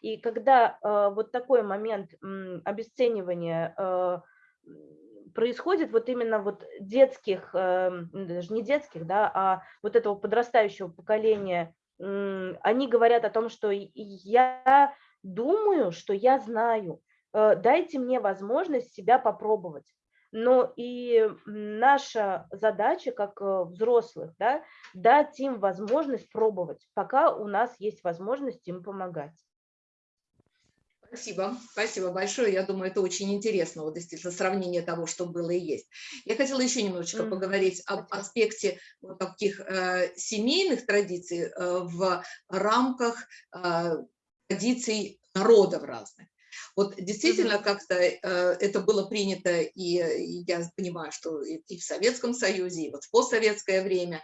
и когда э, вот такой момент обесценивания э, происходит вот именно вот детских, э, даже не детских, да, а вот этого подрастающего поколения, они говорят о том, что я думаю, что я знаю, дайте мне возможность себя попробовать. Но и наша задача как взрослых, да, дать им возможность пробовать, пока у нас есть возможность им помогать. Спасибо, спасибо большое. Я думаю, это очень интересно, вот действительно сравнение того, что было и есть. Я хотела еще немножечко mm -hmm. поговорить об аспекте вот таких э, семейных традиций э, в рамках э, традиций народов разных. Вот действительно как-то э, это было принято, и, и я понимаю, что и, в Советском Союзе, и вот в постсоветское время,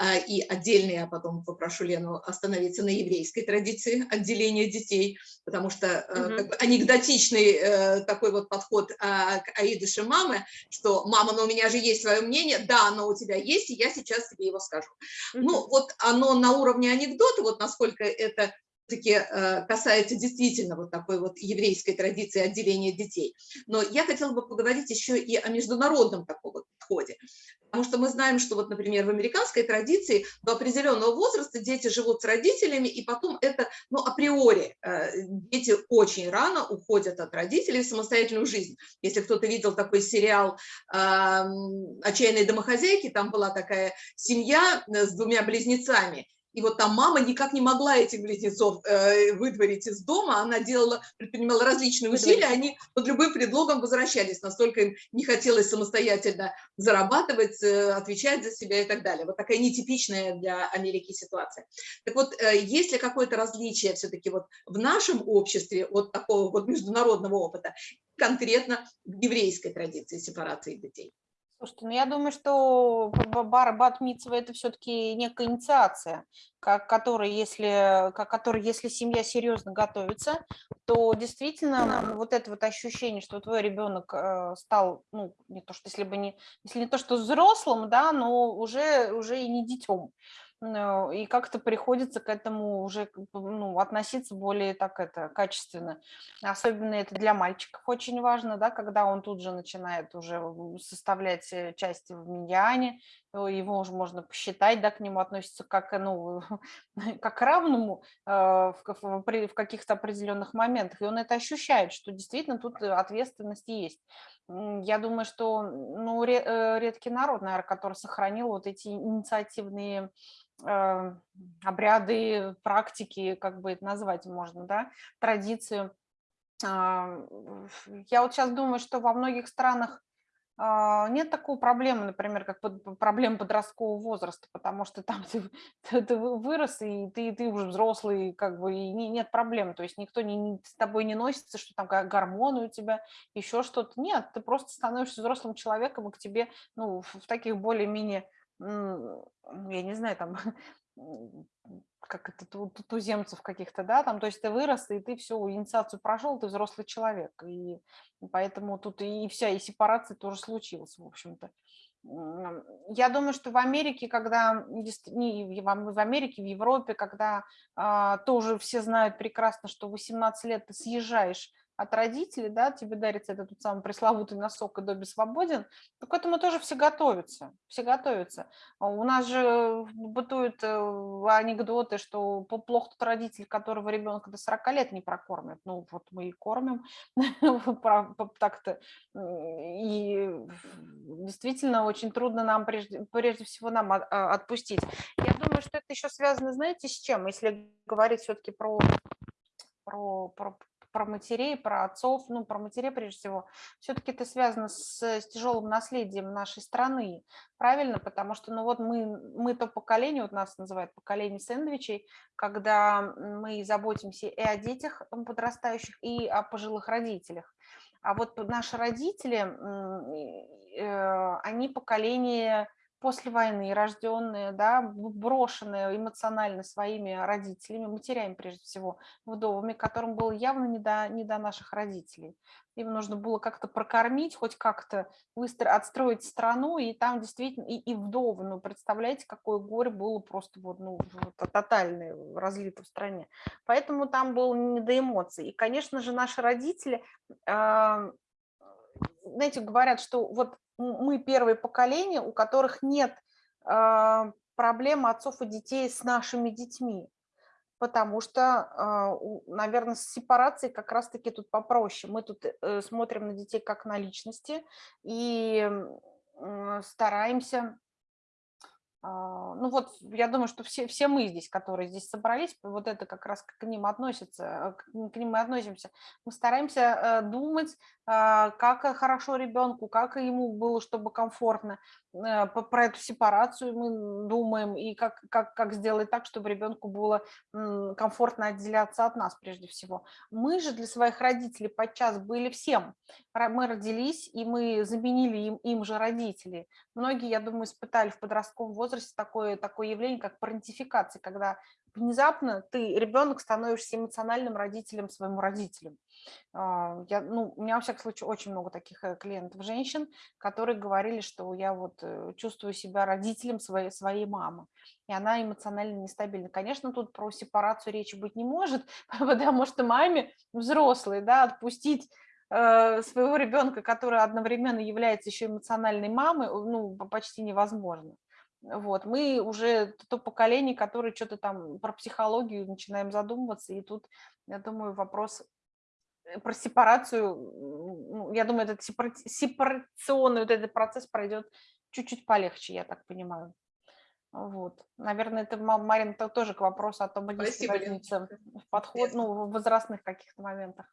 э, и отдельно я потом попрошу Лену остановиться на еврейской традиции отделения детей, потому что э, как бы анекдотичный э, такой вот подход э, к Аидыше мамы, что «мама, но у меня же есть свое мнение», да, оно у тебя есть, и я сейчас тебе его скажу. Ну вот оно на уровне анекдота, вот насколько это таки э, касается действительно вот такой вот еврейской традиции отделения детей. Но я хотела бы поговорить еще и о международном таком вот подходе. Потому что мы знаем, что вот, например, в американской традиции до определенного возраста дети живут с родителями, и потом это, ну, априори, э, дети очень рано уходят от родителей в самостоятельную жизнь. Если кто-то видел такой сериал эм, «Отчаянные домохозяйки», там была такая семья э, с двумя близнецами, и вот там мама никак не могла этих близнецов э, выдворить из дома, она делала, предпринимала различные усилия, они под любым предлогом возвращались, настолько им не хотелось самостоятельно зарабатывать, э, отвечать за себя и так далее. Вот такая нетипичная для Америки ситуация. Так вот, э, есть ли какое-то различие все-таки вот в нашем обществе от такого вот международного опыта, конкретно в еврейской традиции сепарации детей? Слушайте, ну я думаю, что бар батмитсва это все-таки некая инициация, как, которой, если, как, которой, если семья серьезно готовится, то действительно вот это вот ощущение, что твой ребенок э, стал, ну, не то, что если бы не, если не то, что взрослым, да, но уже, уже и не детем. Ну, и как-то приходится к этому уже ну, относиться более так это качественно. Особенно это для мальчиков очень важно, да, когда он тут же начинает уже составлять э, части в миньяне, его уже можно посчитать, да, к нему относится как, ну, <laughs> как равному э, в, в, каких-то определенных моментах, и он это ощущает, что действительно тут ответственность есть. Я думаю, что ну, э, редкий народ, наверное, который сохранил вот эти инициативные Э, обряды, практики, как бы это назвать можно, да, традиции. А, я вот сейчас думаю, что во многих странах нет такой проблемы, например, как проблема подросткового возраста, потому что там ты, ты, ты вырос, и ты, ты уже взрослый, как бы, и нет проблем, то есть никто не, с тобой не носится, что там гормоны у тебя, еще что-то. Нет, ты просто становишься взрослым человеком, и к тебе, ну, в таких более-менее я не знаю, там, <laughs> как это, туземцев каких-то, да, там, то есть ты вырос, и ты всю инициацию прошел, ты взрослый человек, и поэтому тут и вся, и сепарация тоже случилась, в общем-то. Я думаю, что в Америке, когда, не в Америке, в Европе, когда а, тоже все знают прекрасно, что 18 лет ты съезжаешь от родителей, да, тебе дарится этот тот самый пресловутый носок и Добби свободен, то к этому тоже все готовятся, все готовятся. А у нас же бытуют э, анекдоты, что плохо тот родитель, которого ребенка до 40 лет не прокормят. Ну, вот мы и кормим <laughs> так-то. И действительно очень трудно нам, прежде, прежде всего, нам отпустить. Я думаю, что это еще связано, знаете, с чем? Если говорить все-таки про про, про, про матерей, про отцов, ну, про матерей прежде всего, все-таки это связано с, с тяжелым наследием нашей страны, правильно? Потому что, ну, вот мы, мы то поколение, вот нас называют поколение сэндвичей, когда мы заботимся и о детях подрастающих, и о пожилых родителях. А вот наши родители, э, они поколение после войны, рожденные, да, брошенные эмоционально своими родителями, матерями прежде всего, вдовами, которым было явно не до, не до наших родителей. Им нужно было как-то прокормить, хоть как-то быстро отстроить страну, и там действительно, и, и вдовы, ну, представляете, какое горе было просто вот, ну, тотальное разлито в стране. Поэтому там было не до эмоций. И, конечно же, наши родители, э, знаете, говорят, что вот мы первое поколение, у которых нет э, проблем отцов и детей с нашими детьми, потому что, э, наверное, с сепарацией как раз-таки тут попроще. Мы тут э, смотрим на детей как на личности и стараемся а, ну вот, я думаю, что все, все мы здесь, которые здесь собрались, вот это как раз к ним относится, к ним мы относимся. Мы стараемся э, думать, а, как хорошо ребенку, как ему было, чтобы комфортно. Э, про эту сепарацию мы думаем, и как, как, как сделать так, чтобы ребенку было комфортно отделяться от нас прежде всего. Мы же для своих родителей подчас были всем. Мы родились, и мы заменили им, им же родителей. Многие, я думаю, испытали в подростковом возрасте такое, такое явление, как парентификация, когда внезапно ты, ребенок, становишься эмоциональным родителем своему родителю. А, я, ну, у меня, во всяком случае, очень много таких э, клиентов, женщин, которые говорили, что я вот э, чувствую себя родителем своей, своей мамы, и она эмоционально нестабильна. Конечно, тут про сепарацию речи быть не может, <laughs> потому что маме взрослой, да, отпустить э, своего ребенка, который одновременно является еще эмоциональной мамой, ну, почти невозможно. Вот, мы уже то поколение, которое что-то там про психологию начинаем задумываться, и тут, я думаю, вопрос Э, про сепарацию, ну, я думаю, этот сепарационный вот этот процесс пройдет чуть-чуть полегче, я так понимаю. Вот. Наверное, это, Ма- Марина, это тоже к вопросу о том, есть Спасибо, Лен. разница в подход, ну, в возрастных каких-то моментах.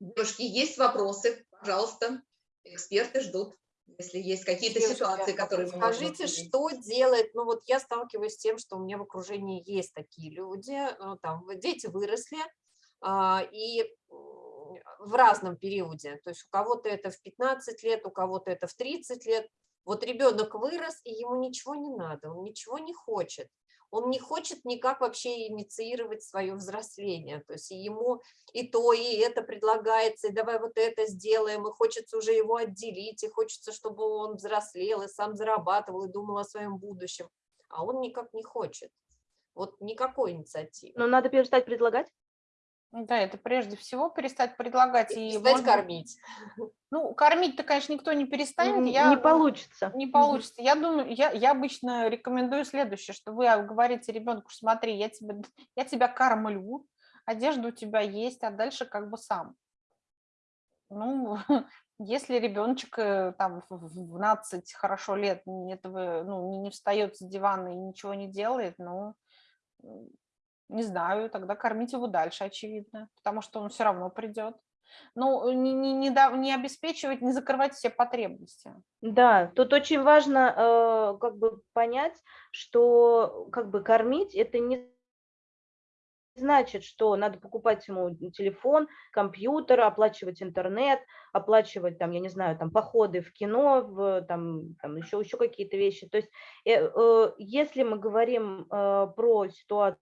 Девушки, есть вопросы? Пожалуйста, эксперты ждут. Если есть какие-то ситуации, которые мы Скажите, что делать? Ну вот я сталкиваюсь с тем, что у меня в окружении есть такие люди, ну, там дети выросли, а, и в разном периоде. То есть у кого-то это в 15 лет, у кого-то это в 30 лет. Вот ребенок вырос, и ему ничего не надо, он ничего не хочет. Он не хочет никак вообще инициировать свое взросление. То есть ему и то, и это предлагается, и давай вот это сделаем, и хочется уже его отделить, и хочется, чтобы он взрослел, и сам зарабатывал, и думал о своем будущем. А он никак не хочет. Вот никакой инициативы. Но надо перестать предлагать. Да, это прежде всего перестать предлагать. И, Перестать может быть, кормить. Ну, кормить-то, конечно, никто не перестанет. Н- Я, Не получится. Не получится. Я думаю, я, я обычно рекомендую следующее, что вы говорите ребенку, смотри, я, тебе, я тебя кормлю, одежда у тебя есть, а дальше как бы сам. Ну, <laughs> если ребеночек э, там в в 12 хорошо лет не- этого, ну, не, не встает с дивана и ничего не делает, ну, не знаю, тогда кормить его дальше, очевидно, потому что он все равно придет. Ну, не, не, не, да- не обеспечивать, не закрывать все потребности. Да, тут очень важно э, как бы понять, что как бы кормить это не значит, что надо покупать ему телефон, компьютер, оплачивать интернет, оплачивать там, я не знаю, там походы в кино, в, там, там еще, еще какие-то вещи. То есть э, э, если мы говорим э, про ситуацию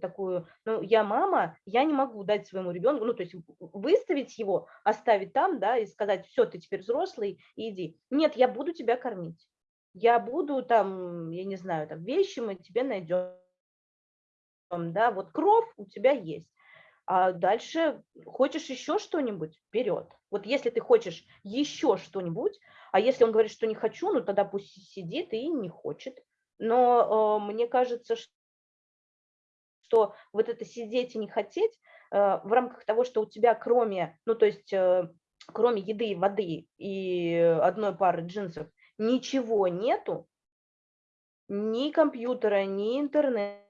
такую, ну, я мама, я не могу дать своему ребенку, ну, то есть выставить его, оставить там, да, и сказать, все, ты теперь взрослый, иди. Нет, я буду тебя кормить. Я буду там, я не знаю, там вещи мы тебе найдем, да, вот кровь у тебя есть. А дальше хочешь еще что-нибудь, вперед. Вот если ты хочешь еще что-нибудь, а если он говорит, что не хочу, ну тогда пусть сидит и не хочет. Но э, мне кажется, что что вот это сидеть и не хотеть э, в рамках того, что у тебя кроме, ну то есть э, кроме еды, воды и одной пары джинсов ничего нету, ни компьютера, ни интернета,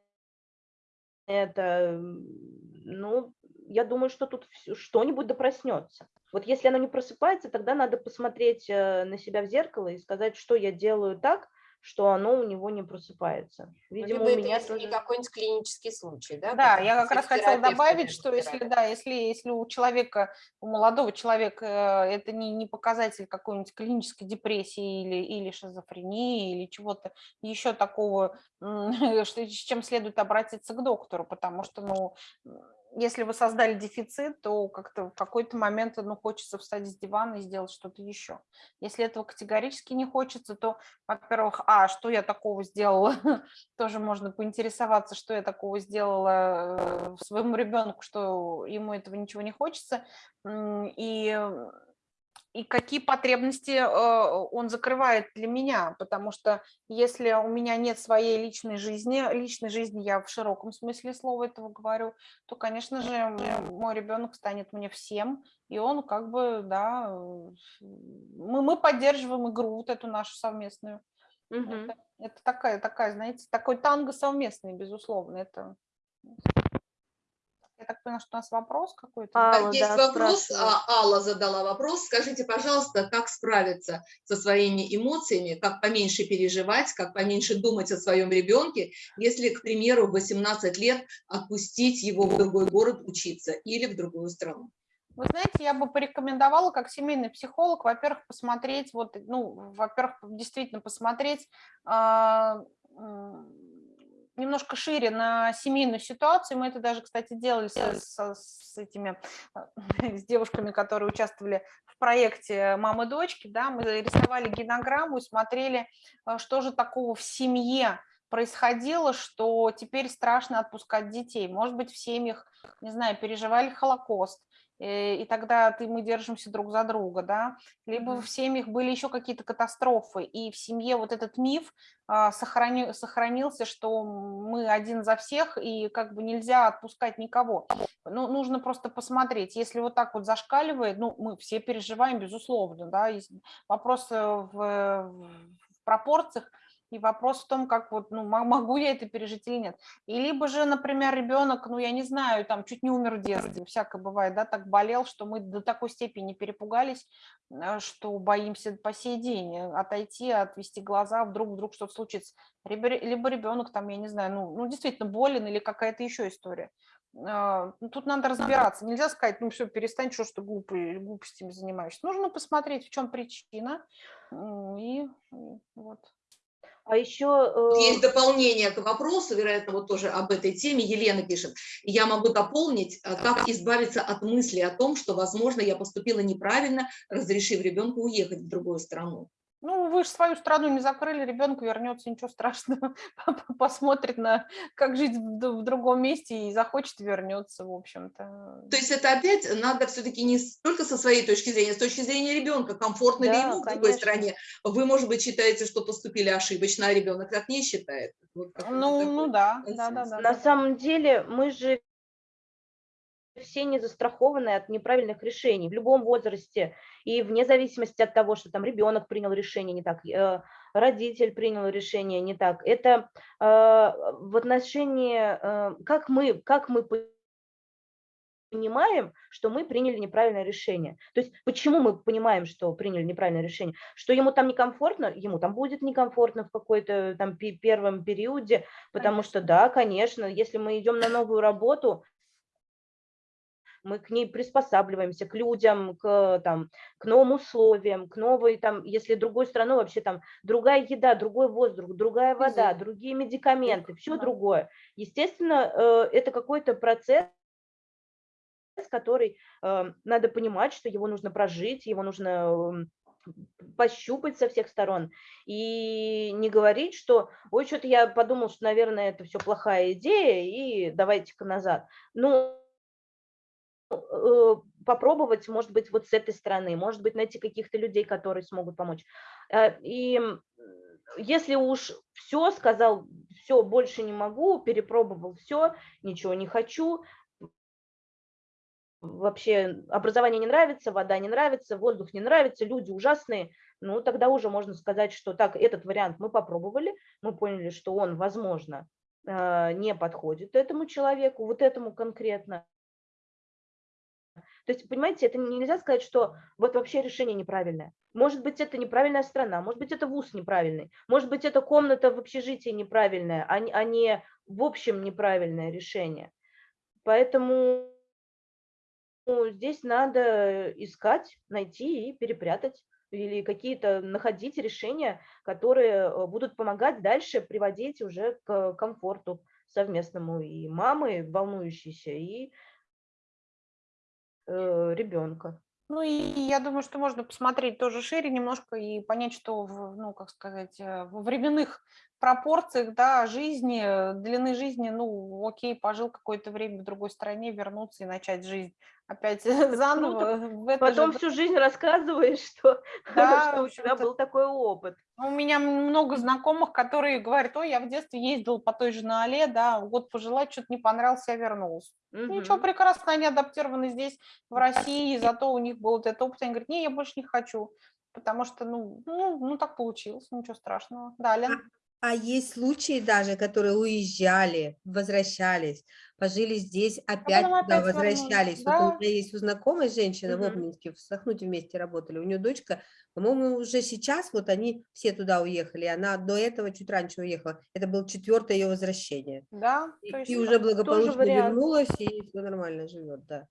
ну, я думаю, что тут что-нибудь да проснется. Вот если оно не просыпается, тогда надо посмотреть э, на себя в зеркало и сказать, что я делаю так, что оно у него не просыпается. Видимо, Либо у это меня не тоже... какой-нибудь клинический случай, да? Да, я как раз хотела добавить, что если, да, если, если у человека, у молодого человека э, это не, не показатель какой-нибудь клинической депрессии или, или шизофрении, или чего-то еще такого, <laughs> что, с чем следует обратиться к доктору, потому что, ну, если вы создали дефицит, то как-то в какой-то момент, ну, хочется встать с дивана и сделать что-то еще. Если этого категорически не хочется, то, во-первых, а, что я такого сделала, <laughs> тоже можно поинтересоваться, что я такого сделала э, своему ребенку, что ему этого ничего не хочется, и, м, и какие потребности э, он закрывает для меня, потому что если у меня нет своей личной жизни, личной жизни я в широком смысле слова этого говорю, то, конечно же, мой ребенок станет мне всем, и он как бы, да, э, мы, мы поддерживаем игру вот эту нашу совместную. Мгм. Это, это такая, такая, знаете, такой танго совместный, безусловно. Это... Так поняла, что у нас вопрос какой-то. А, Алла, есть да, вопрос, а, Алла задала вопрос. Скажите, пожалуйста, как справиться со своими эмоциями, как поменьше переживать, как поменьше думать о своем ребенке, если, к примеру, в 18 лет отпустить его в другой город учиться или в другую страну? Вы знаете, я бы порекомендовала как семейный психолог, во-первых, посмотреть, вот, ну, во-первых, действительно посмотреть а, м, немножко шире на семейную ситуацию. Мы это даже, кстати, делали со- с этими, а, <laughs> с девушками, которые участвовали в проекте «Мамы дочки», да, мы рисовали генограмму и смотрели, а, что же такого в семье происходило, что теперь страшно отпускать детей. Может быть, в семьях, не знаю, переживали Холокост, э, и тогда ты, мы держимся друг за друга, да, либо в семьях были еще какие-то катастрофы, и в семье вот этот миф а, сохрани- сохранился, что мы один за всех, и как бы нельзя отпускать никого. Ну, нужно просто посмотреть, если вот так вот зашкаливает, ну, мы все переживаем, безусловно, да, вопрос э, в, в пропорциях, И вопрос в том, как вот, ну, могу я это пережить или нет. И либо же, например, ребенок, ну, я не знаю, там, чуть не умер в детстве, всякое бывает, да, так болел, что мы до такой степени перепугались, э, что боимся по сей день э, отойти, отвести глаза, вдруг, вдруг что-то случится. Либо, либо ребенок там, я не знаю, ну, ну действительно болен или какая-то еще история. А, ну, тут надо разбираться. Нельзя сказать, ну все, перестань, что ж ты глупый, глупостями занимаешься. Нужно посмотреть, в чем причина. И вот. А еще... Э, Есть дополнение к вопросу, вероятно, вот тоже об этой теме. Елена пишет. Я могу дополнить, как избавиться от мысли о том, что, возможно, я поступила неправильно, разрешив ребенку уехать в другую страну. Ну, вы же свою страну не закрыли, ребенок вернется, ничего страшного, <laughs> посмотрит на, как жить в, другом месте и захочет вернется, в общем-то. То есть это опять надо все-таки не только со своей точки зрения, с точки зрения ребенка, комфортно да, ли ему конечно. в другой стране. Вы, может быть, считаете, что поступили ошибочно, а ребенок так не считает. Вот ну, ну да, да, да, да. На самом деле мы же все не застрахованы от неправильных решений в любом возрасте и вне зависимости от того, что там ребенок принял решение не так, э, родитель принял решение не так. Это э, в отношении, э, как мы, как мы понимаем, что мы приняли неправильное решение. То есть почему мы понимаем, что приняли неправильное решение? Что ему там некомфортно? Ему там будет некомфортно в какой-то там первом периоде, потому конечно. что да, конечно, если мы идем на новую работу, мы к ней приспосабливаемся, к людям, к, там, к новым условиям, к новой, там, если другой страной вообще там другая еда, другой воздух, другая вода, другие медикаменты, все другое. Естественно, э, это какой-то процесс, который э, надо понимать, что его нужно прожить, его нужно эм, пощупать со всех сторон и не говорить, что ой, что-то я подумал, что, наверное, это все плохая идея, и давайте-ка назад. Ну, Э, попробовать, может быть, вот с этой стороны, может быть, найти каких-то людей, которые смогут помочь. Э, и если уж все сказал, все, больше не могу, перепробовал все, ничего не хочу, вообще образование не нравится, вода не нравится, воздух не нравится, люди ужасные, ну тогда уже можно сказать, что так, этот вариант мы попробовали, мы поняли, что он, возможно, э, не подходит этому человеку, вот этому конкретно, то есть, понимаете, это нельзя сказать, что вот вообще решение неправильное. Может быть, это неправильная страна, может быть, это вуз неправильный, может быть, это комната в общежитии неправильная, а не, а не в общем неправильное решение. Поэтому здесь надо искать, найти и перепрятать или какие-то находить решения, которые э, будут помогать дальше приводить уже к комфорту совместному и мамы волнующейся, и ребенка. Ну и я думаю, что можно посмотреть тоже шире немножко и понять, что, в, ну, как сказать, э, в временных пропорциях, да, жизни, длины жизни, ну, окей, пожил какое-то время в другой стране, вернуться и начать жизнь опять <laughs> заново. В Потом же... всю жизнь рассказываешь, <laughs> что, да, что у тебя был такой опыт. У меня много знакомых, которые говорят, ой, я в детстве ездил по той же Наале, да, год пожила, что-то не понравилось, я вернулась. Угу. Ничего, прекрасно, они адаптированы здесь, в России, зато у них был вот этот опыт, они говорят, не, я больше не хочу, потому что, ну, ну, ну так получилось, ничего страшного. Далее. А есть случаи даже, которые уезжали, возвращались, пожили здесь, опять туда опять возвращались. Да? Вот у меня есть у знакомой женщины угу. в Обнинске, в Сахнуте вместе работали, у нее дочка, по-моему, уже сейчас вот они все туда уехали, она до этого чуть раньше уехала. Это было четвертое ее возвращение. Да. И, и уже благополучно вернулась, и все нормально живет, да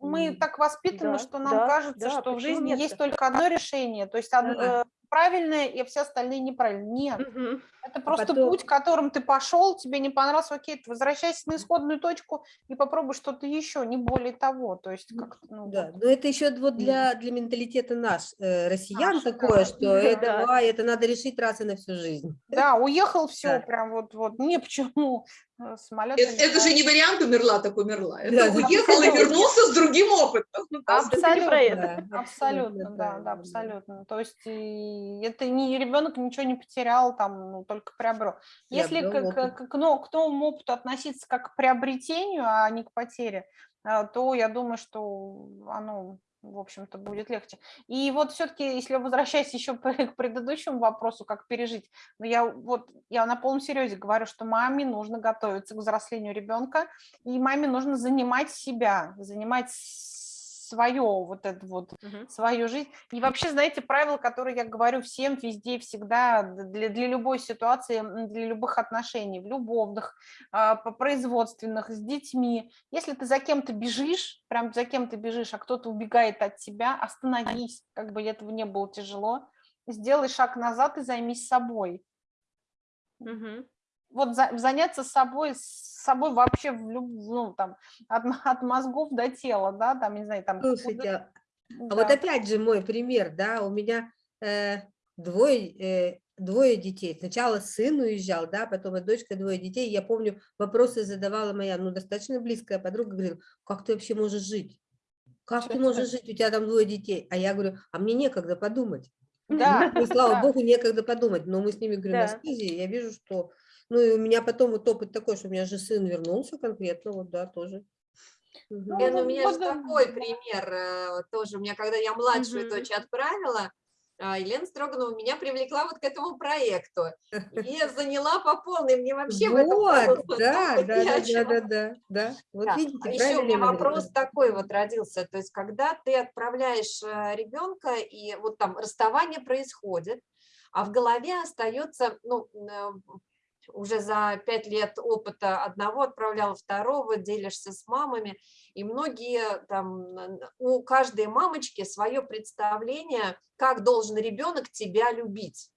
мы так воспитаны, да, что нам да, кажется, да, что в жизни нет? есть только одно решение, то есть одно, правильное, и все остальные неправильные. Нет, угу. это просто Потом... путь, которым ты пошел, тебе не понравился, окей, ты возвращайся на исходную точку и попробуй что-то еще, не более того. То есть как ну, да, вот. но это еще вот для, для менталитета наш, э, россиян Наш, такое, да. что да. это, а, это надо решить раз и на всю жизнь. Да, уехал, <laughs> все, да. прям вот, вот, не почему. Э, самолет. Это, это же не вариант умерла, так умерла. Это да, уехал и вернулся с другим опытом. <laughs> Абсолютно, абсолютно, да, да, абсолютно. То есть это не ребенок ничего не потерял, там, ну, только приобрел. Если к, к, к, к новому опыту относиться как к приобретению, а не к потере, э, то я думаю, что оно в общем-то, будет легче. И вот все-таки, если возвращаясь еще <laughs> к предыдущему вопросу, как пережить, но я вот я на полном серьезе говорю, что маме нужно готовиться к взрослению ребенка, и маме нужно занимать себя, занимать свое, вот это вот, угу. свою жизнь. И вообще, знаете, правила, которые я говорю всем везде, всегда, для, для любой ситуации, для любых отношений, в любовных, а, по производственных, с детьми. Если ты за кем-то бежишь, прям за кем-то бежишь, а кто-то убегает от тебя, остановись, как бы этого не было тяжело, сделай шаг назад и займись собой. Угу вот за, заняться собой, собой вообще в люб, ну, там, от, от мозгов до тела, да, там, не знаю, там... Слушайте, а да. вот опять же мой пример, да, у меня э, двое, э, двое детей. Сначала сын уезжал, да, потом и дочка, двое детей. Я помню, вопросы задавала моя, ну, достаточно близкая подруга, говорила, как ты вообще можешь жить? Как ты можешь жить, у тебя там двое детей? А я говорю, а мне некогда подумать. Да. И, слава да. богу, некогда подумать. Но мы с ними, говорю, да. на связи, я вижу, что ну и у меня потом вот опыт такой, что у меня же сын вернулся конкретно, вот да, тоже. Угу. Лен, у меня же такой пример э, тоже. У меня, когда я младшую угу. дочь отправила, а, Елена Строганова меня привлекла вот к этому проекту и <laughs> заняла по полной. Мне вообще вот, в этом <laughs> да, да, да, да, да, да, да. Вот да. видите, а еще у меня вопрос такой вот родился. То есть, когда ты отправляешь э, ребенка, и вот там расставание происходит, а в голове остается, ну, э, уже за пять лет опыта одного отправляла второго, делишься с мамами, и многие там, у каждой мамочки свое представление, как должен ребенок тебя любить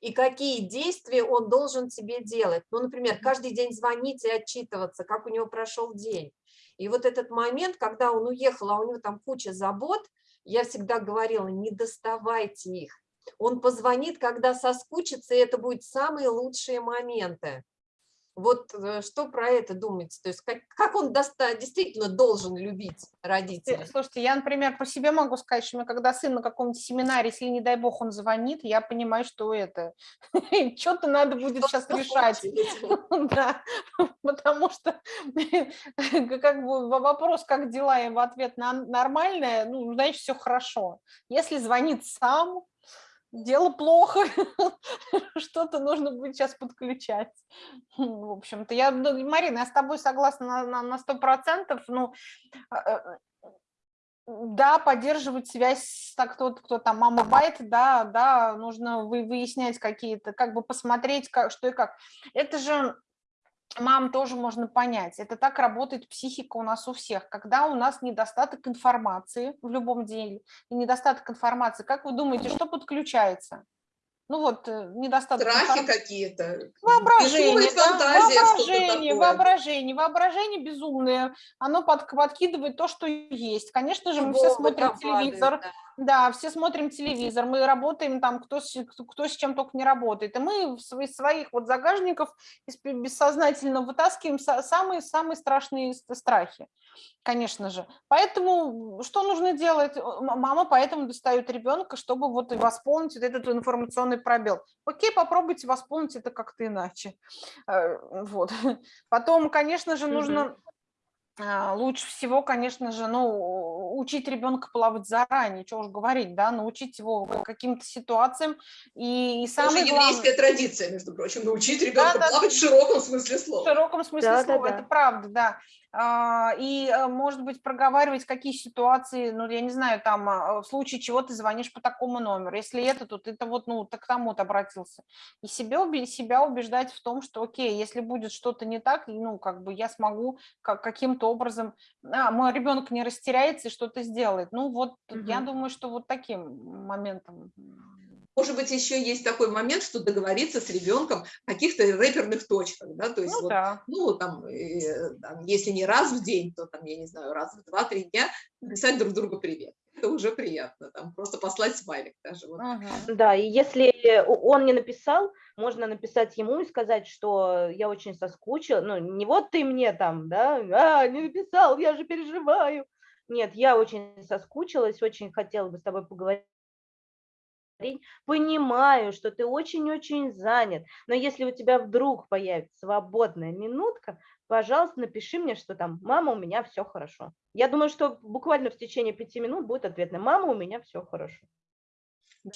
и какие действия он должен тебе делать. Ну, например, каждый день звонить и отчитываться, как у него прошел день. И вот этот момент, когда он уехал, а у него там куча забот, я всегда говорила, не доставайте их, он позвонит, когда соскучится, и это будут самые лучшие моменты. Вот э, что про это думаете? То есть как, как он доста действительно должен любить родителей? Слушайте, я, например, по себе могу сказать, что когда сын на каком-то семинаре, если, не дай бог, он звонит, я понимаю, что это, <laughs> что-то надо будет сейчас решать. <laughs> Да, <laughs> потому что как бы вопрос, как дела, и в ответ на нормальное, ну, значит, все хорошо. Если звонит сам, дело плохо, <laughs> что-то нужно будет сейчас подключать. В общем-то, я, ну, Марина, я с тобой согласна на, на, 100%, ну, а, э, да, поддерживать связь, так кто, кто там, мама байт, да, да, нужно выяснять какие-то, как бы посмотреть, как, что и как. Это же мам тоже можно понять. Это так работает психика у нас у всех. Когда у нас недостаток информации в любом деле, и недостаток информации, как вы думаете, что подключается? ну вот э, недостаток. Страхи какие-то. Воображение, да? воображение, воображение, воображение безумное. Оно под, подкидывает то, что есть. Конечно же, мы все смотрим телевизор. да. Да, все смотрим телевизор, мы работаем там, кто, кто с чем только не работает. И мы из своих вот загажников бессознательно вытаскиваем самые-самые страшные страхи конечно же. Поэтому что нужно делать? Мама поэтому достает ребенка, чтобы вот восполнить вот этот информационный пробел. Окей, попробуйте восполнить это как-то иначе. Э, вот. <laughs> Потом, конечно же, нужно лучше всего, конечно же, ну, учить ребенка плавать заранее, что уж говорить, да, научить его каким-то ситуациям. И, и самое Тоже еврейская традиция, между прочим, научить ребенка да, плавать да, в широком смысле слова. В широком смысле да, слова, да, это да. правда, да. А, и, э, может быть, проговаривать, какие ситуации, ну, я не знаю, там, а, в случае чего ты звонишь по такому номеру. Если это, то ты вот, ну, ты к тому-то обратился. И себе, себя убеждать в том, что, окей, если будет что-то не так, ну, как бы я смогу каким-то образом, а, мой ребенок не растеряется и что-то сделает. Ну, вот угу. я думаю, что вот таким моментом может быть, еще есть такой момент, что договориться с ребенком о каких-то рэперных точках, да, то есть, ну, вот, да. ну там, э, там, если не раз в день, то там, я не знаю, раз в два-три дня писать друг другу привет. Это уже приятно, там, просто послать смайлик даже. Вот. Ага. Да, и если он не написал, можно написать ему и сказать, что я очень соскучила, ну, не вот ты мне там, да, а, не написал, я же переживаю. Нет, я очень соскучилась, очень хотела бы с тобой поговорить понимаю, что ты очень-очень занят, но если у тебя вдруг появится свободная минутка, пожалуйста, напиши мне, что там, мама, у меня все хорошо. Я думаю, что буквально в течение пяти минут будет ответ на мама, у меня все хорошо.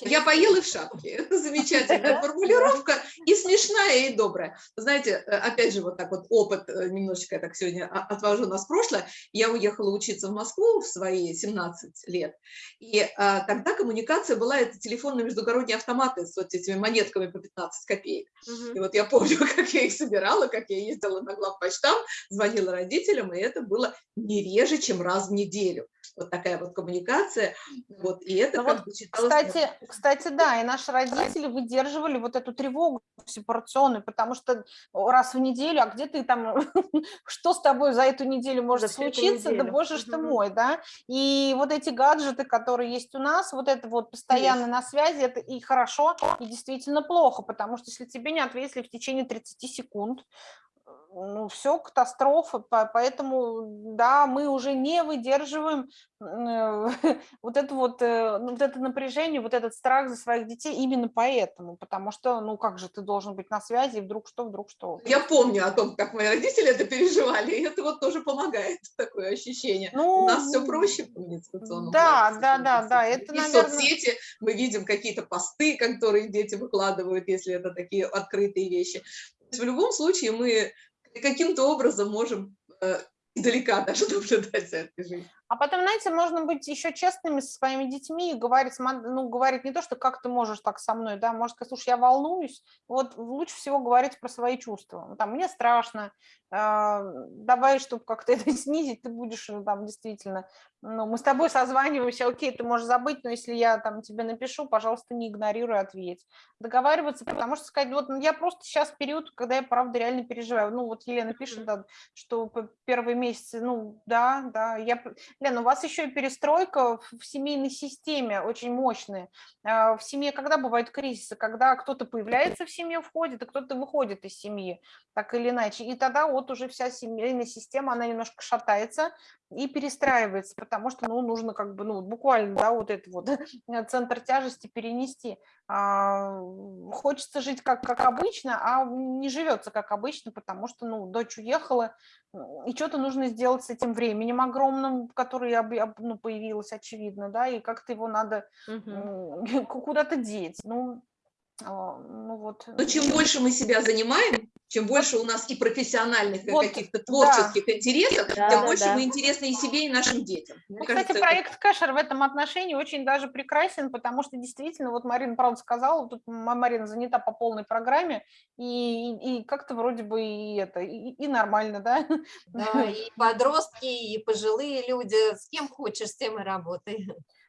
Я поел и в шапке. <laughs> Замечательная формулировка и смешная, и добрая. Знаете, э, опять же, вот так вот опыт, э, немножечко я так сегодня отвожу нас в прошлое. Я уехала учиться в Москву в свои 17 лет, и а, тогда коммуникация была, это телефонные междугородние автоматы с вот этими монетками по 15 копеек. Угу. И вот я помню, <laughs> как я их собирала, как я ездила на главпочтам, звонила родителям, и это было не реже, чем раз в неделю вот такая вот коммуникация, вот, и это ну как вот, бы считалось... Кстати, кстати, да, и наши родители выдерживали вот эту тревогу сепарационную, потому что раз в неделю, а где ты там, <laughs> что с тобой за эту неделю может за случиться, да боже ж ты мой, да, и вот эти гаджеты, которые есть у нас, вот это вот постоянно на связи, это и хорошо, и действительно плохо, потому что если тебе не ответили в течение 30 секунд, ну, все катастрофа, поэтому, да, мы уже не выдерживаем э, <laughs> вот это вот, э, ну, вот это напряжение, вот этот страх за своих детей именно поэтому, потому что, ну, как же ты должен быть на связи, вдруг что, вдруг что. Я помню о том, как мои родители это переживали, и это вот тоже помогает, <laughs> такое ощущение. Ну, У нас все проще в коммуникационном Да, да, да, да, это, и наверное... соцсети, мы видим какие-то посты, которые дети выкладывают, если это такие открытые вещи. В любом случае мы каким-то образом можем э, издалека даже <laughs> наблюдать за этой жизнью. А потом, знаете, можно быть еще честными со своими детьми и говорить, ну, говорить не то, что как ты можешь так со мной, да, может сказать, слушай, я волнуюсь, вот лучше всего говорить про свои чувства. Ну, там, мне страшно, э, давай, чтобы как-то это <laughs> снизить, ты будешь ну, там действительно, ну, мы с тобой созваниваемся, окей, ты можешь забыть, но если я там тебе напишу, пожалуйста, не игнорируй, ответь. Договариваться, потому что сказать, вот ну, я просто сейчас период, когда я, правда, реально переживаю. Ну, вот Елена пишет, да, что первые месяцы, ну, да, да, я Лен, у вас еще и перестройка в семейной системе очень мощная. А, в семье когда бывают кризисы? Когда кто-то появляется в семье, входит, а кто-то выходит из семьи, так или иначе. И тогда вот уже вся семейная система, она немножко шатается, и перестраивается, потому что, ну, нужно как бы, ну, буквально, да, вот это вот <laughs> центр тяжести перенести. А, хочется жить как, как обычно, а не живется как обычно, потому что, ну, дочь уехала, и что-то нужно сделать с этим временем огромным, которое ну, появилось, очевидно, да, и как-то его надо угу. <laughs> куда-то деть. Ну, а, ну вот. Но чем больше мы себя занимаем, чем больше у нас и профессиональных, вот, и каких-то творческих да. интересов, да, тем да, больше да. мы интересны и себе, и нашим детям. Мне Кстати, кажется, проект это... Кэшер в этом отношении очень даже прекрасен, потому что действительно, вот Марина правда сказала, тут Марина занята по полной программе, и, и, и как-то вроде бы и это, и, и нормально, да? Да, и подростки, и пожилые люди, с кем хочешь, с тем и работай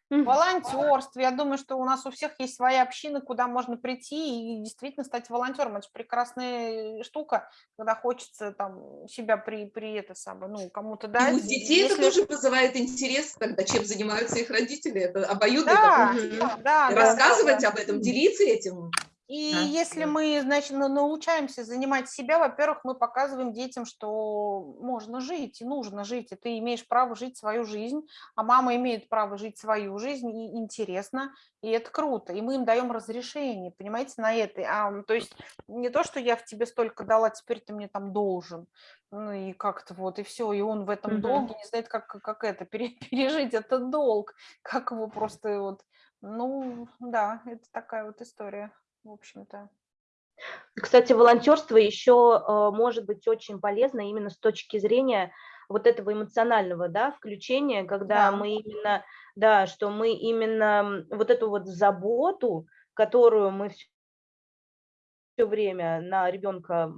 волонтерство. Я думаю, что у нас у всех есть своя община, куда можно прийти и действительно стать волонтером. Это же прекрасная штука, когда хочется там себя при, при это самое, ну, кому-то дать. И у детей Если... это тоже вызывает интерес, когда чем занимаются их родители. Это обоюдно. Да, да, да, Рассказывать да, об этом, делиться этим. И да, если мы, значит, научаемся занимать себя, во-первых, мы показываем детям, что можно жить и нужно жить, и ты имеешь право жить свою жизнь, а мама имеет право жить свою жизнь, и интересно, и это круто, и мы им даем разрешение, понимаете, на это. А, то есть не то, что я в тебе столько дала, теперь ты мне там должен, ну и как-то вот, и все, и он в этом угу. долге не знает, как, как это, <laughs> пережить этот долг, как его просто вот, ну да, это такая вот история в общем-то. Кстати, волонтерство еще э, может быть очень полезно именно с точки зрения вот этого эмоционального, да, включения, когда да. мы именно, да, что мы именно вот эту вот заботу, которую мы все время на ребенка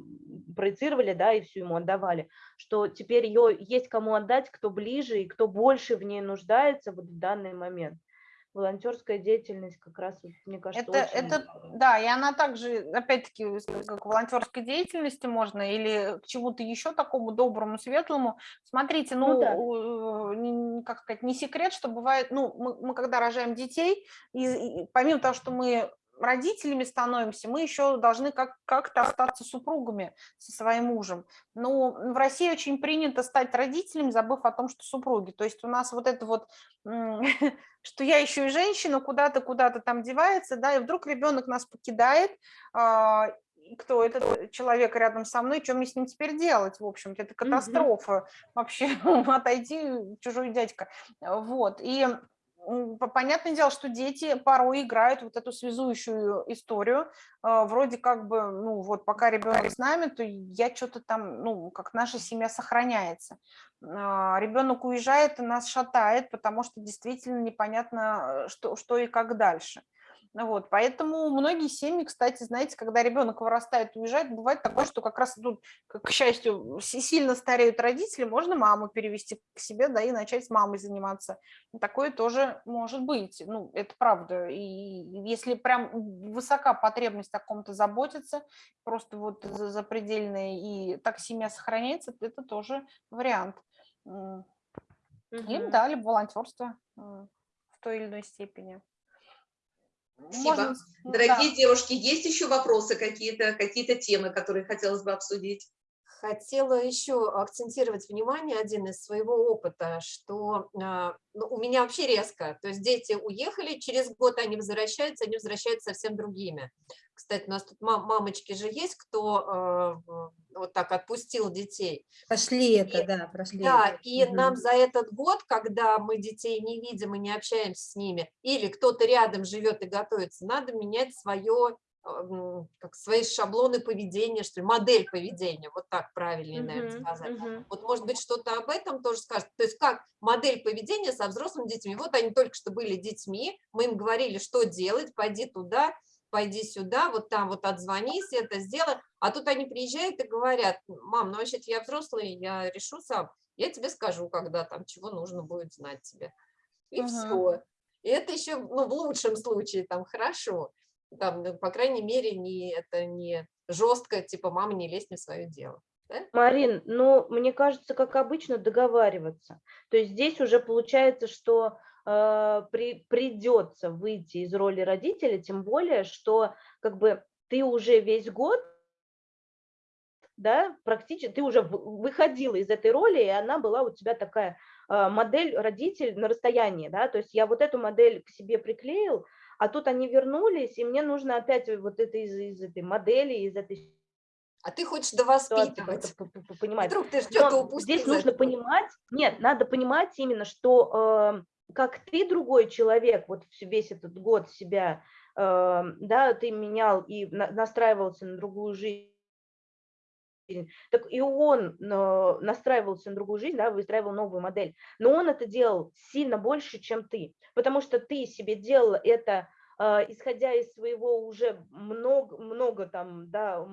проецировали, да, и всю ему отдавали, что теперь ее есть кому отдать, кто ближе и кто больше в ней нуждается вот в данный момент волонтерская деятельность как раз, мне кажется, это, очень... это да, и она также, опять-таки, как волонтерской деятельности можно или к чему-то еще такому доброму, светлому. Смотрите, ну, ну да. как сказать, не секрет, что бывает, ну, мы, мы когда рожаем детей, и, и помимо того, что мы родителями становимся, мы еще должны как- как-то остаться супругами со своим мужем. Но в России очень принято стать родителями, забыв о том, что супруги. То есть у нас вот это вот, <laughs> что я еще и женщина, куда-то, куда-то там девается, да, и вдруг ребенок нас покидает, а, кто этот человек рядом со мной, что мне с ним теперь делать, в общем-то, это катастрофа, вообще <laughs> отойти, чужой дядька, вот, и понятное дело, что дети порой играют вот эту связующую историю, а, вроде как бы, ну вот пока ребенок с нами, то я что-то там, ну как наша семья сохраняется. А, ребенок уезжает и нас шатает, потому что действительно непонятно, что, что и как дальше. Ну вот, поэтому многие семьи, кстати, знаете, когда ребенок вырастает, уезжает, бывает такое, что как раз тут, к счастью, сильно стареют родители, можно маму перевести к себе, да, и начать с мамой заниматься. Такое тоже может быть, ну, это правда. И если прям высока потребность о ком-то заботиться, просто вот запредельная, и так семья сохраняется, это тоже вариант. Угу. Или, да, либо волонтерство в той или иной степени. Спасибо. Можно... Дорогие да. девушки, есть еще вопросы какие-то, какие-то темы, которые хотелось бы обсудить? Хотела еще акцентировать внимание один из своего опыта, что а, ну, у меня вообще резко, то есть дети уехали, через год они возвращаются, они возвращаются совсем другими. Кстати, у нас тут мам, мамочки же есть, кто э, вот так отпустил детей. Пошли и, это, да, прошли. Да, это. и угу. нам за этот год, когда мы детей не видим и не общаемся с ними, или кто-то рядом живет и готовится, надо менять свое как свои шаблоны поведения, что ли, модель поведения, вот так правильнее, наверное, сказать. Uh -huh. Вот, может быть, что-то об этом тоже скажет. То есть как модель поведения со взрослыми детьми. Вот они только что были детьми, мы им говорили, что делать, пойди туда, пойди сюда, вот там вот отзвонись, это сделай. А тут они приезжают и говорят, мам, ну вообще я взрослый, я решу сам, я тебе скажу, когда там, чего нужно будет знать тебе. И uh -huh. все. И это еще, ну, в лучшем случае, там, хорошо там, ну, по крайней мере, не, это не жестко, типа, мама, не лезь не в свое дело. Да? Марин, ну, мне кажется, как обычно, договариваться. То есть здесь уже получается, что э, при, придется выйти из роли родителя, тем более, что как бы ты уже весь год да, практически ты уже выходила из этой роли, и она была у тебя такая э, модель родитель на расстоянии, да, то есть я вот эту модель к себе приклеил, а тут они вернулись, и мне нужно опять вот это из, из этой модели, из этой а ты хочешь довоспитывать. Понимать. Вдруг ты что-то упустил. Здесь нужно понимать, нет, надо понимать именно, что э, как ты другой человек, вот весь этот год себя, э, да, ты менял и на, настраивался на другую жизнь, так и он настраивался на другую жизнь, да, выстраивал новую модель, но он это делал сильно больше, чем ты, потому что ты себе делал это, э, исходя из своего уже много, много там, да,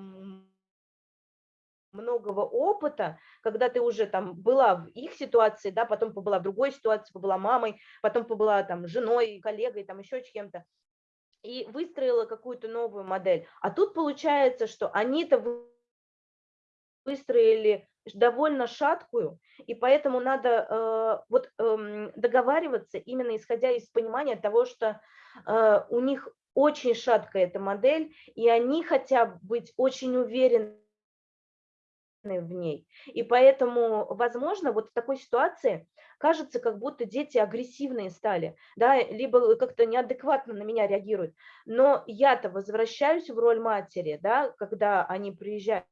многого опыта, когда ты уже там была в их ситуации, да, потом побыла в другой ситуации, побыла мамой, потом побыла там женой, коллегой, там еще чем-то, и выстроила какую-то новую модель. А тут получается, что они-то выстроили довольно шаткую, и поэтому надо э, вот э, договариваться именно исходя из понимания того, что э, у них очень шаткая эта модель, и они хотят быть очень уверены в ней. И поэтому, возможно, вот в такой ситуации кажется, как будто дети агрессивные стали, да, либо как-то неадекватно на меня реагируют. Но я-то возвращаюсь в роль матери, да, когда они приезжают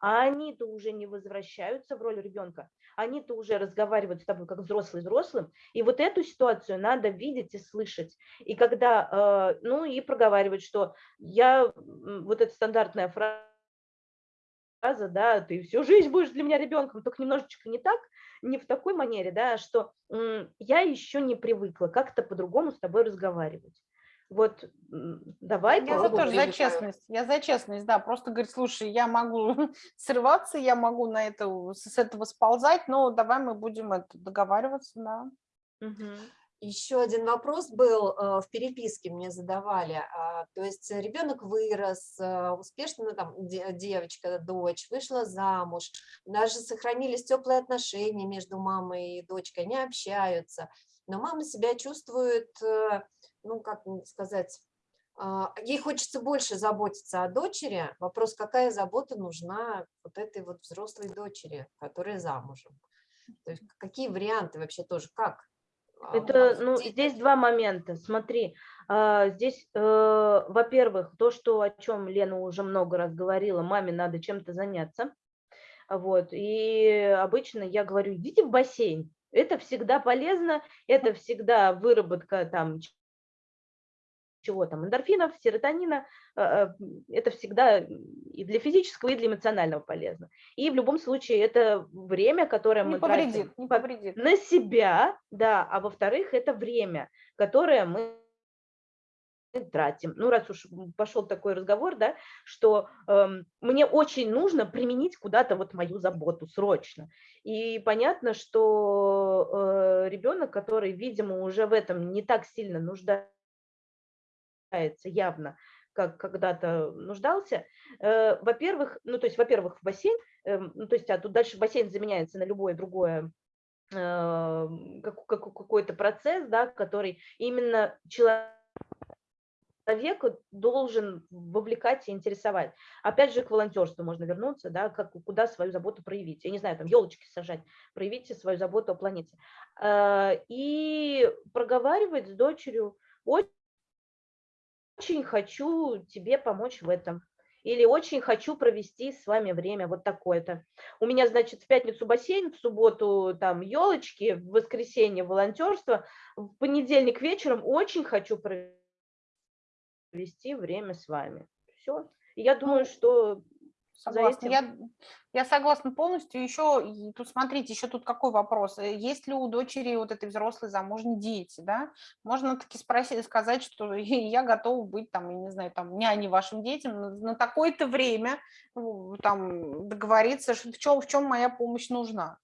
а они-то уже не возвращаются в роль ребенка, они-то уже разговаривают с тобой как взрослый взрослым, и вот эту ситуацию надо видеть и слышать, и когда, э, ну и проговаривать, что я, вот эта стандартная фраза, да, ты всю жизнь будешь для меня ребенком, только немножечко не так, не в такой манере, да, что я еще не привыкла как-то по-другому с тобой разговаривать. Вот давай Я за тоже за честность, я за честность, да, просто говорит, слушай, я могу <laughs> срываться, я могу на это, с этого сползать, но давай мы будем это договариваться, да. Угу. Еще один вопрос был э, в переписке мне задавали. А, то есть ребенок вырос, э, успешно, ну, там, девочка, дочь, вышла замуж, даже сохранились теплые отношения между мамой и дочкой, они общаются. Но мама себя чувствует э, ну, как сказать, а, ей хочется больше заботиться о дочери. Вопрос, какая забота нужна вот этой вот взрослой дочери, которая замужем. То есть какие варианты вообще тоже, как? А, Это, ну, здесь два момента. Смотри, А, здесь, э, во-первых, то, что, о чем Лена уже много раз говорила, маме надо чем-то заняться. Вот, и обычно я говорю, идите в бассейн, это всегда полезно, это всегда выработка там чего там, эндорфинов, серотонина, э, э, это всегда и для физического, и для эмоционального полезно. И в любом случае это время, которое не мы повредит, тратим не повредит. на себя, да, а во-вторых, это время, которое мы тратим. Ну, раз уж пошел такой разговор, да, что э, мне очень нужно применить куда-то вот мою заботу срочно. И понятно, что э, ребенок, который, видимо, уже в этом не так сильно нуждается явно, как когда-то нуждался, э, во-первых, ну, то есть, во-первых, в бассейн, э, ну, то есть, а тут дальше бассейн заменяется на любое другое э, как, какой-то процесс, да, который именно человек человек должен вовлекать и интересовать. Опять же, к волонтерству можно вернуться, да, как, куда свою заботу проявить. Я не знаю, там елочки сажать, проявите свою заботу о планете. А, и проговаривать с дочерью, очень хочу тебе помочь в этом. Или очень хочу провести с вами время, вот такое-то. У меня, значит, в пятницу бассейн, в субботу там елочки, в воскресенье волонтерство, в понедельник вечером очень хочу провести время с вами. Все. Я думаю, ну, что Согласна. Я, я согласна полностью. Еще, тут смотрите, еще тут какой вопрос. Э, есть ли у дочери вот этой взрослой замужней дети, да? Можно таки спросить, сказать, что <laughs> я готова быть там, я не знаю, там, няней вашим детям на, на такое-то время, там, договориться, что, в, чем, в чем моя помощь нужна.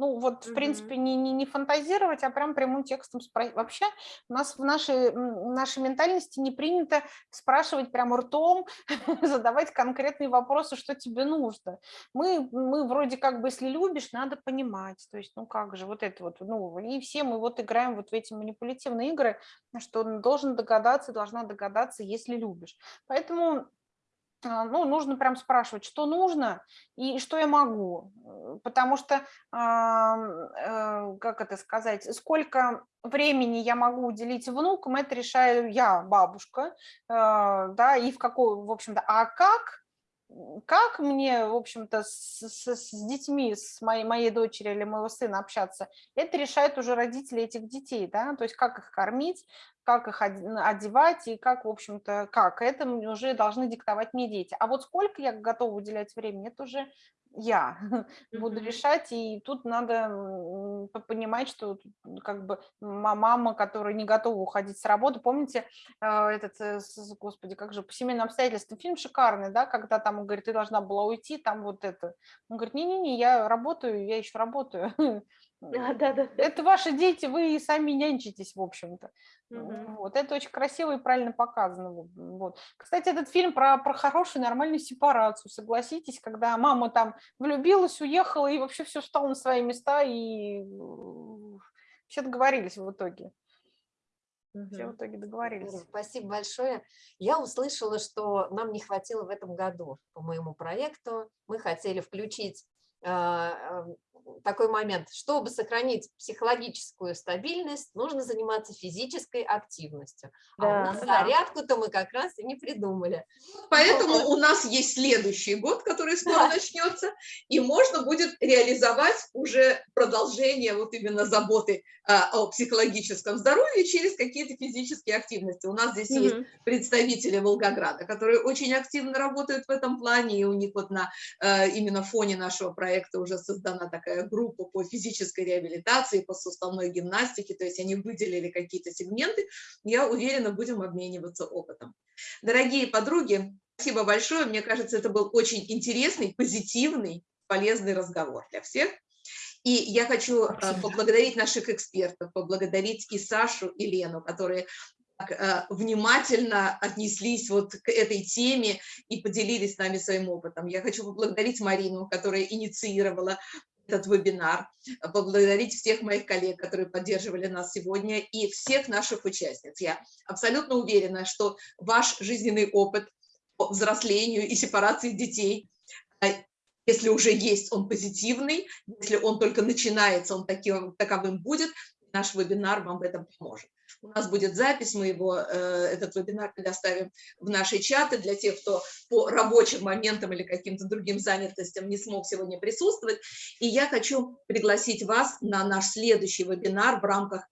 Ну, вот, в принципе, не, не, не фантазировать, а прям прямым текстом спросить. Вообще у нас в нашей, нашей ментальности не принято спрашивать прямо ртом, <laughs> задавать конкретные вопросы, что тебе нужно. Мы, мы вроде как бы, если любишь, надо понимать. То есть, ну как же, вот это вот, ну, и все мы вот играем вот в эти манипулятивные игры, что должен догадаться, должна догадаться, если любишь. Поэтому ну, нужно прям спрашивать, что нужно и что я могу. Э, потому что, э, как это сказать, сколько времени я могу уделить внукам, это решаю я, бабушка, э, да, и в какой, в общем-то, а как, как мне, в общем-то, с, с, с детьми, с моей, моей дочерью или моего сына общаться, это решают уже родители этих детей, да, то есть как их кормить, как их одевать и как, в общем-то, как. Это уже должны диктовать мне дети. А вот сколько я готова уделять времени, это уже я <laughs> буду решать, и тут надо понимать, что как бы мама, которая не готова уходить с работы, помните а, этот, э, господи, как же, по семейным обстоятельствам, фильм шикарный, да, когда там он говорит, ты должна была уйти, там вот это. Он говорит, не-не-не, я работаю, я еще работаю. Да, да, да. Это ваши дети, вы сами нянчитесь, в общем-то. Угу. Вот, это очень красиво и правильно показано. Вот. Кстати, этот фильм про, про хорошую, нормальную сепарацию, согласитесь, когда мама там влюбилась, уехала, и вообще все встало на свои места, и все договорились в итоге. Все в итоге договорились. Спасибо большое. Я услышала, что нам не хватило в этом году по моему проекту. Мы хотели включить а, такой момент. Чтобы сохранить психологическую стабильность, нужно заниматься физической активностью. Да, а у нас да. зарядку-то мы как раз и не придумали. Поэтому Но... у нас есть следующий год, который скоро да. начнется, и можно будет реализовать уже продолжение вот именно заботы а, о психологическом здоровье через какие-то физические активности. У нас здесь угу. есть представители Волгограда, которые очень активно работают в этом плане, и у них вот на а, именно фоне нашего проекта уже создана такая группа по физической реабилитации, по суставной гимнастике, то есть они выделили какие-то сегменты. Я уверена, будем обмениваться опытом. Дорогие подруги, спасибо большое. Мне кажется, это был очень интересный, позитивный, полезный разговор для всех. И я хочу э, поблагодарить наших экспертов, поблагодарить и Сашу, и Лену, которые э, внимательно отнеслись вот к этой теме и поделились с нами своим опытом. Я хочу поблагодарить Марину, которая инициировала этот вебинар, поблагодарить всех моих коллег, которые поддерживали нас сегодня, и всех наших участниц. Я абсолютно уверена, что ваш жизненный опыт по взрослению и сепарации детей, а, если уже есть, он позитивный, если он только начинается, он таким, таковым будет, наш вебинар вам в этом поможет. У нас будет запись, мы его, этот вебинар предоставим в наши чаты для тех, кто по рабочим моментам или каким-то другим занятостям не смог сегодня присутствовать. И я хочу пригласить вас на наш следующий вебинар в рамках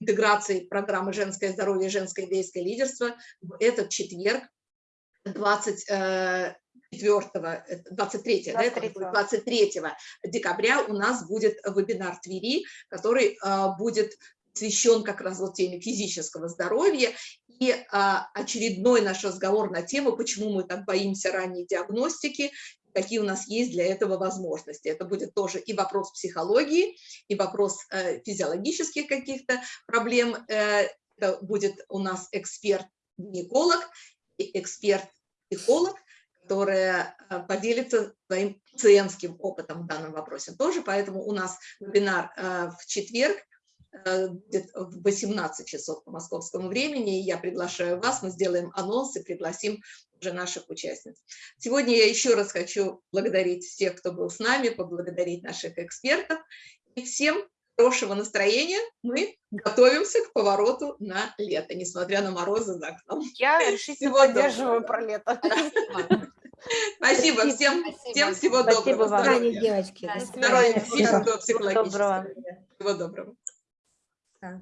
интеграции программы «Женское здоровье и женское идейское лидерство» в этот четверг, 24 23, 23. Да, 23 декабря у нас будет вебинар Твери, который а, будет посвящен как раз вот теме физического здоровья. И а, очередной наш разговор на тему, почему мы так боимся ранней диагностики, какие у нас есть для этого возможности. Это будет тоже и вопрос психологии, и вопрос э, физиологических каких-то проблем. Э, это будет у нас эксперт-гинеколог и эксперт-психолог, которая э, поделится своим пациентским опытом в данном вопросе тоже. Поэтому у нас вебинар э, в четверг в 18 часов по московскому времени. Я приглашаю вас, мы сделаем анонс и пригласим уже наших участниц. Сегодня я еще раз хочу благодарить всех, кто был с нами, поблагодарить наших экспертов. И всем хорошего настроения. Мы готовимся к повороту на лето, несмотря на морозы за окном. Я решительно всего поддерживаю доброго. про лето. Спасибо всем, Спасибо. всем всего Спасибо доброго. Вам. Здоровья, девочки. Здоровья, физического, психологического. Всего доброго. Да.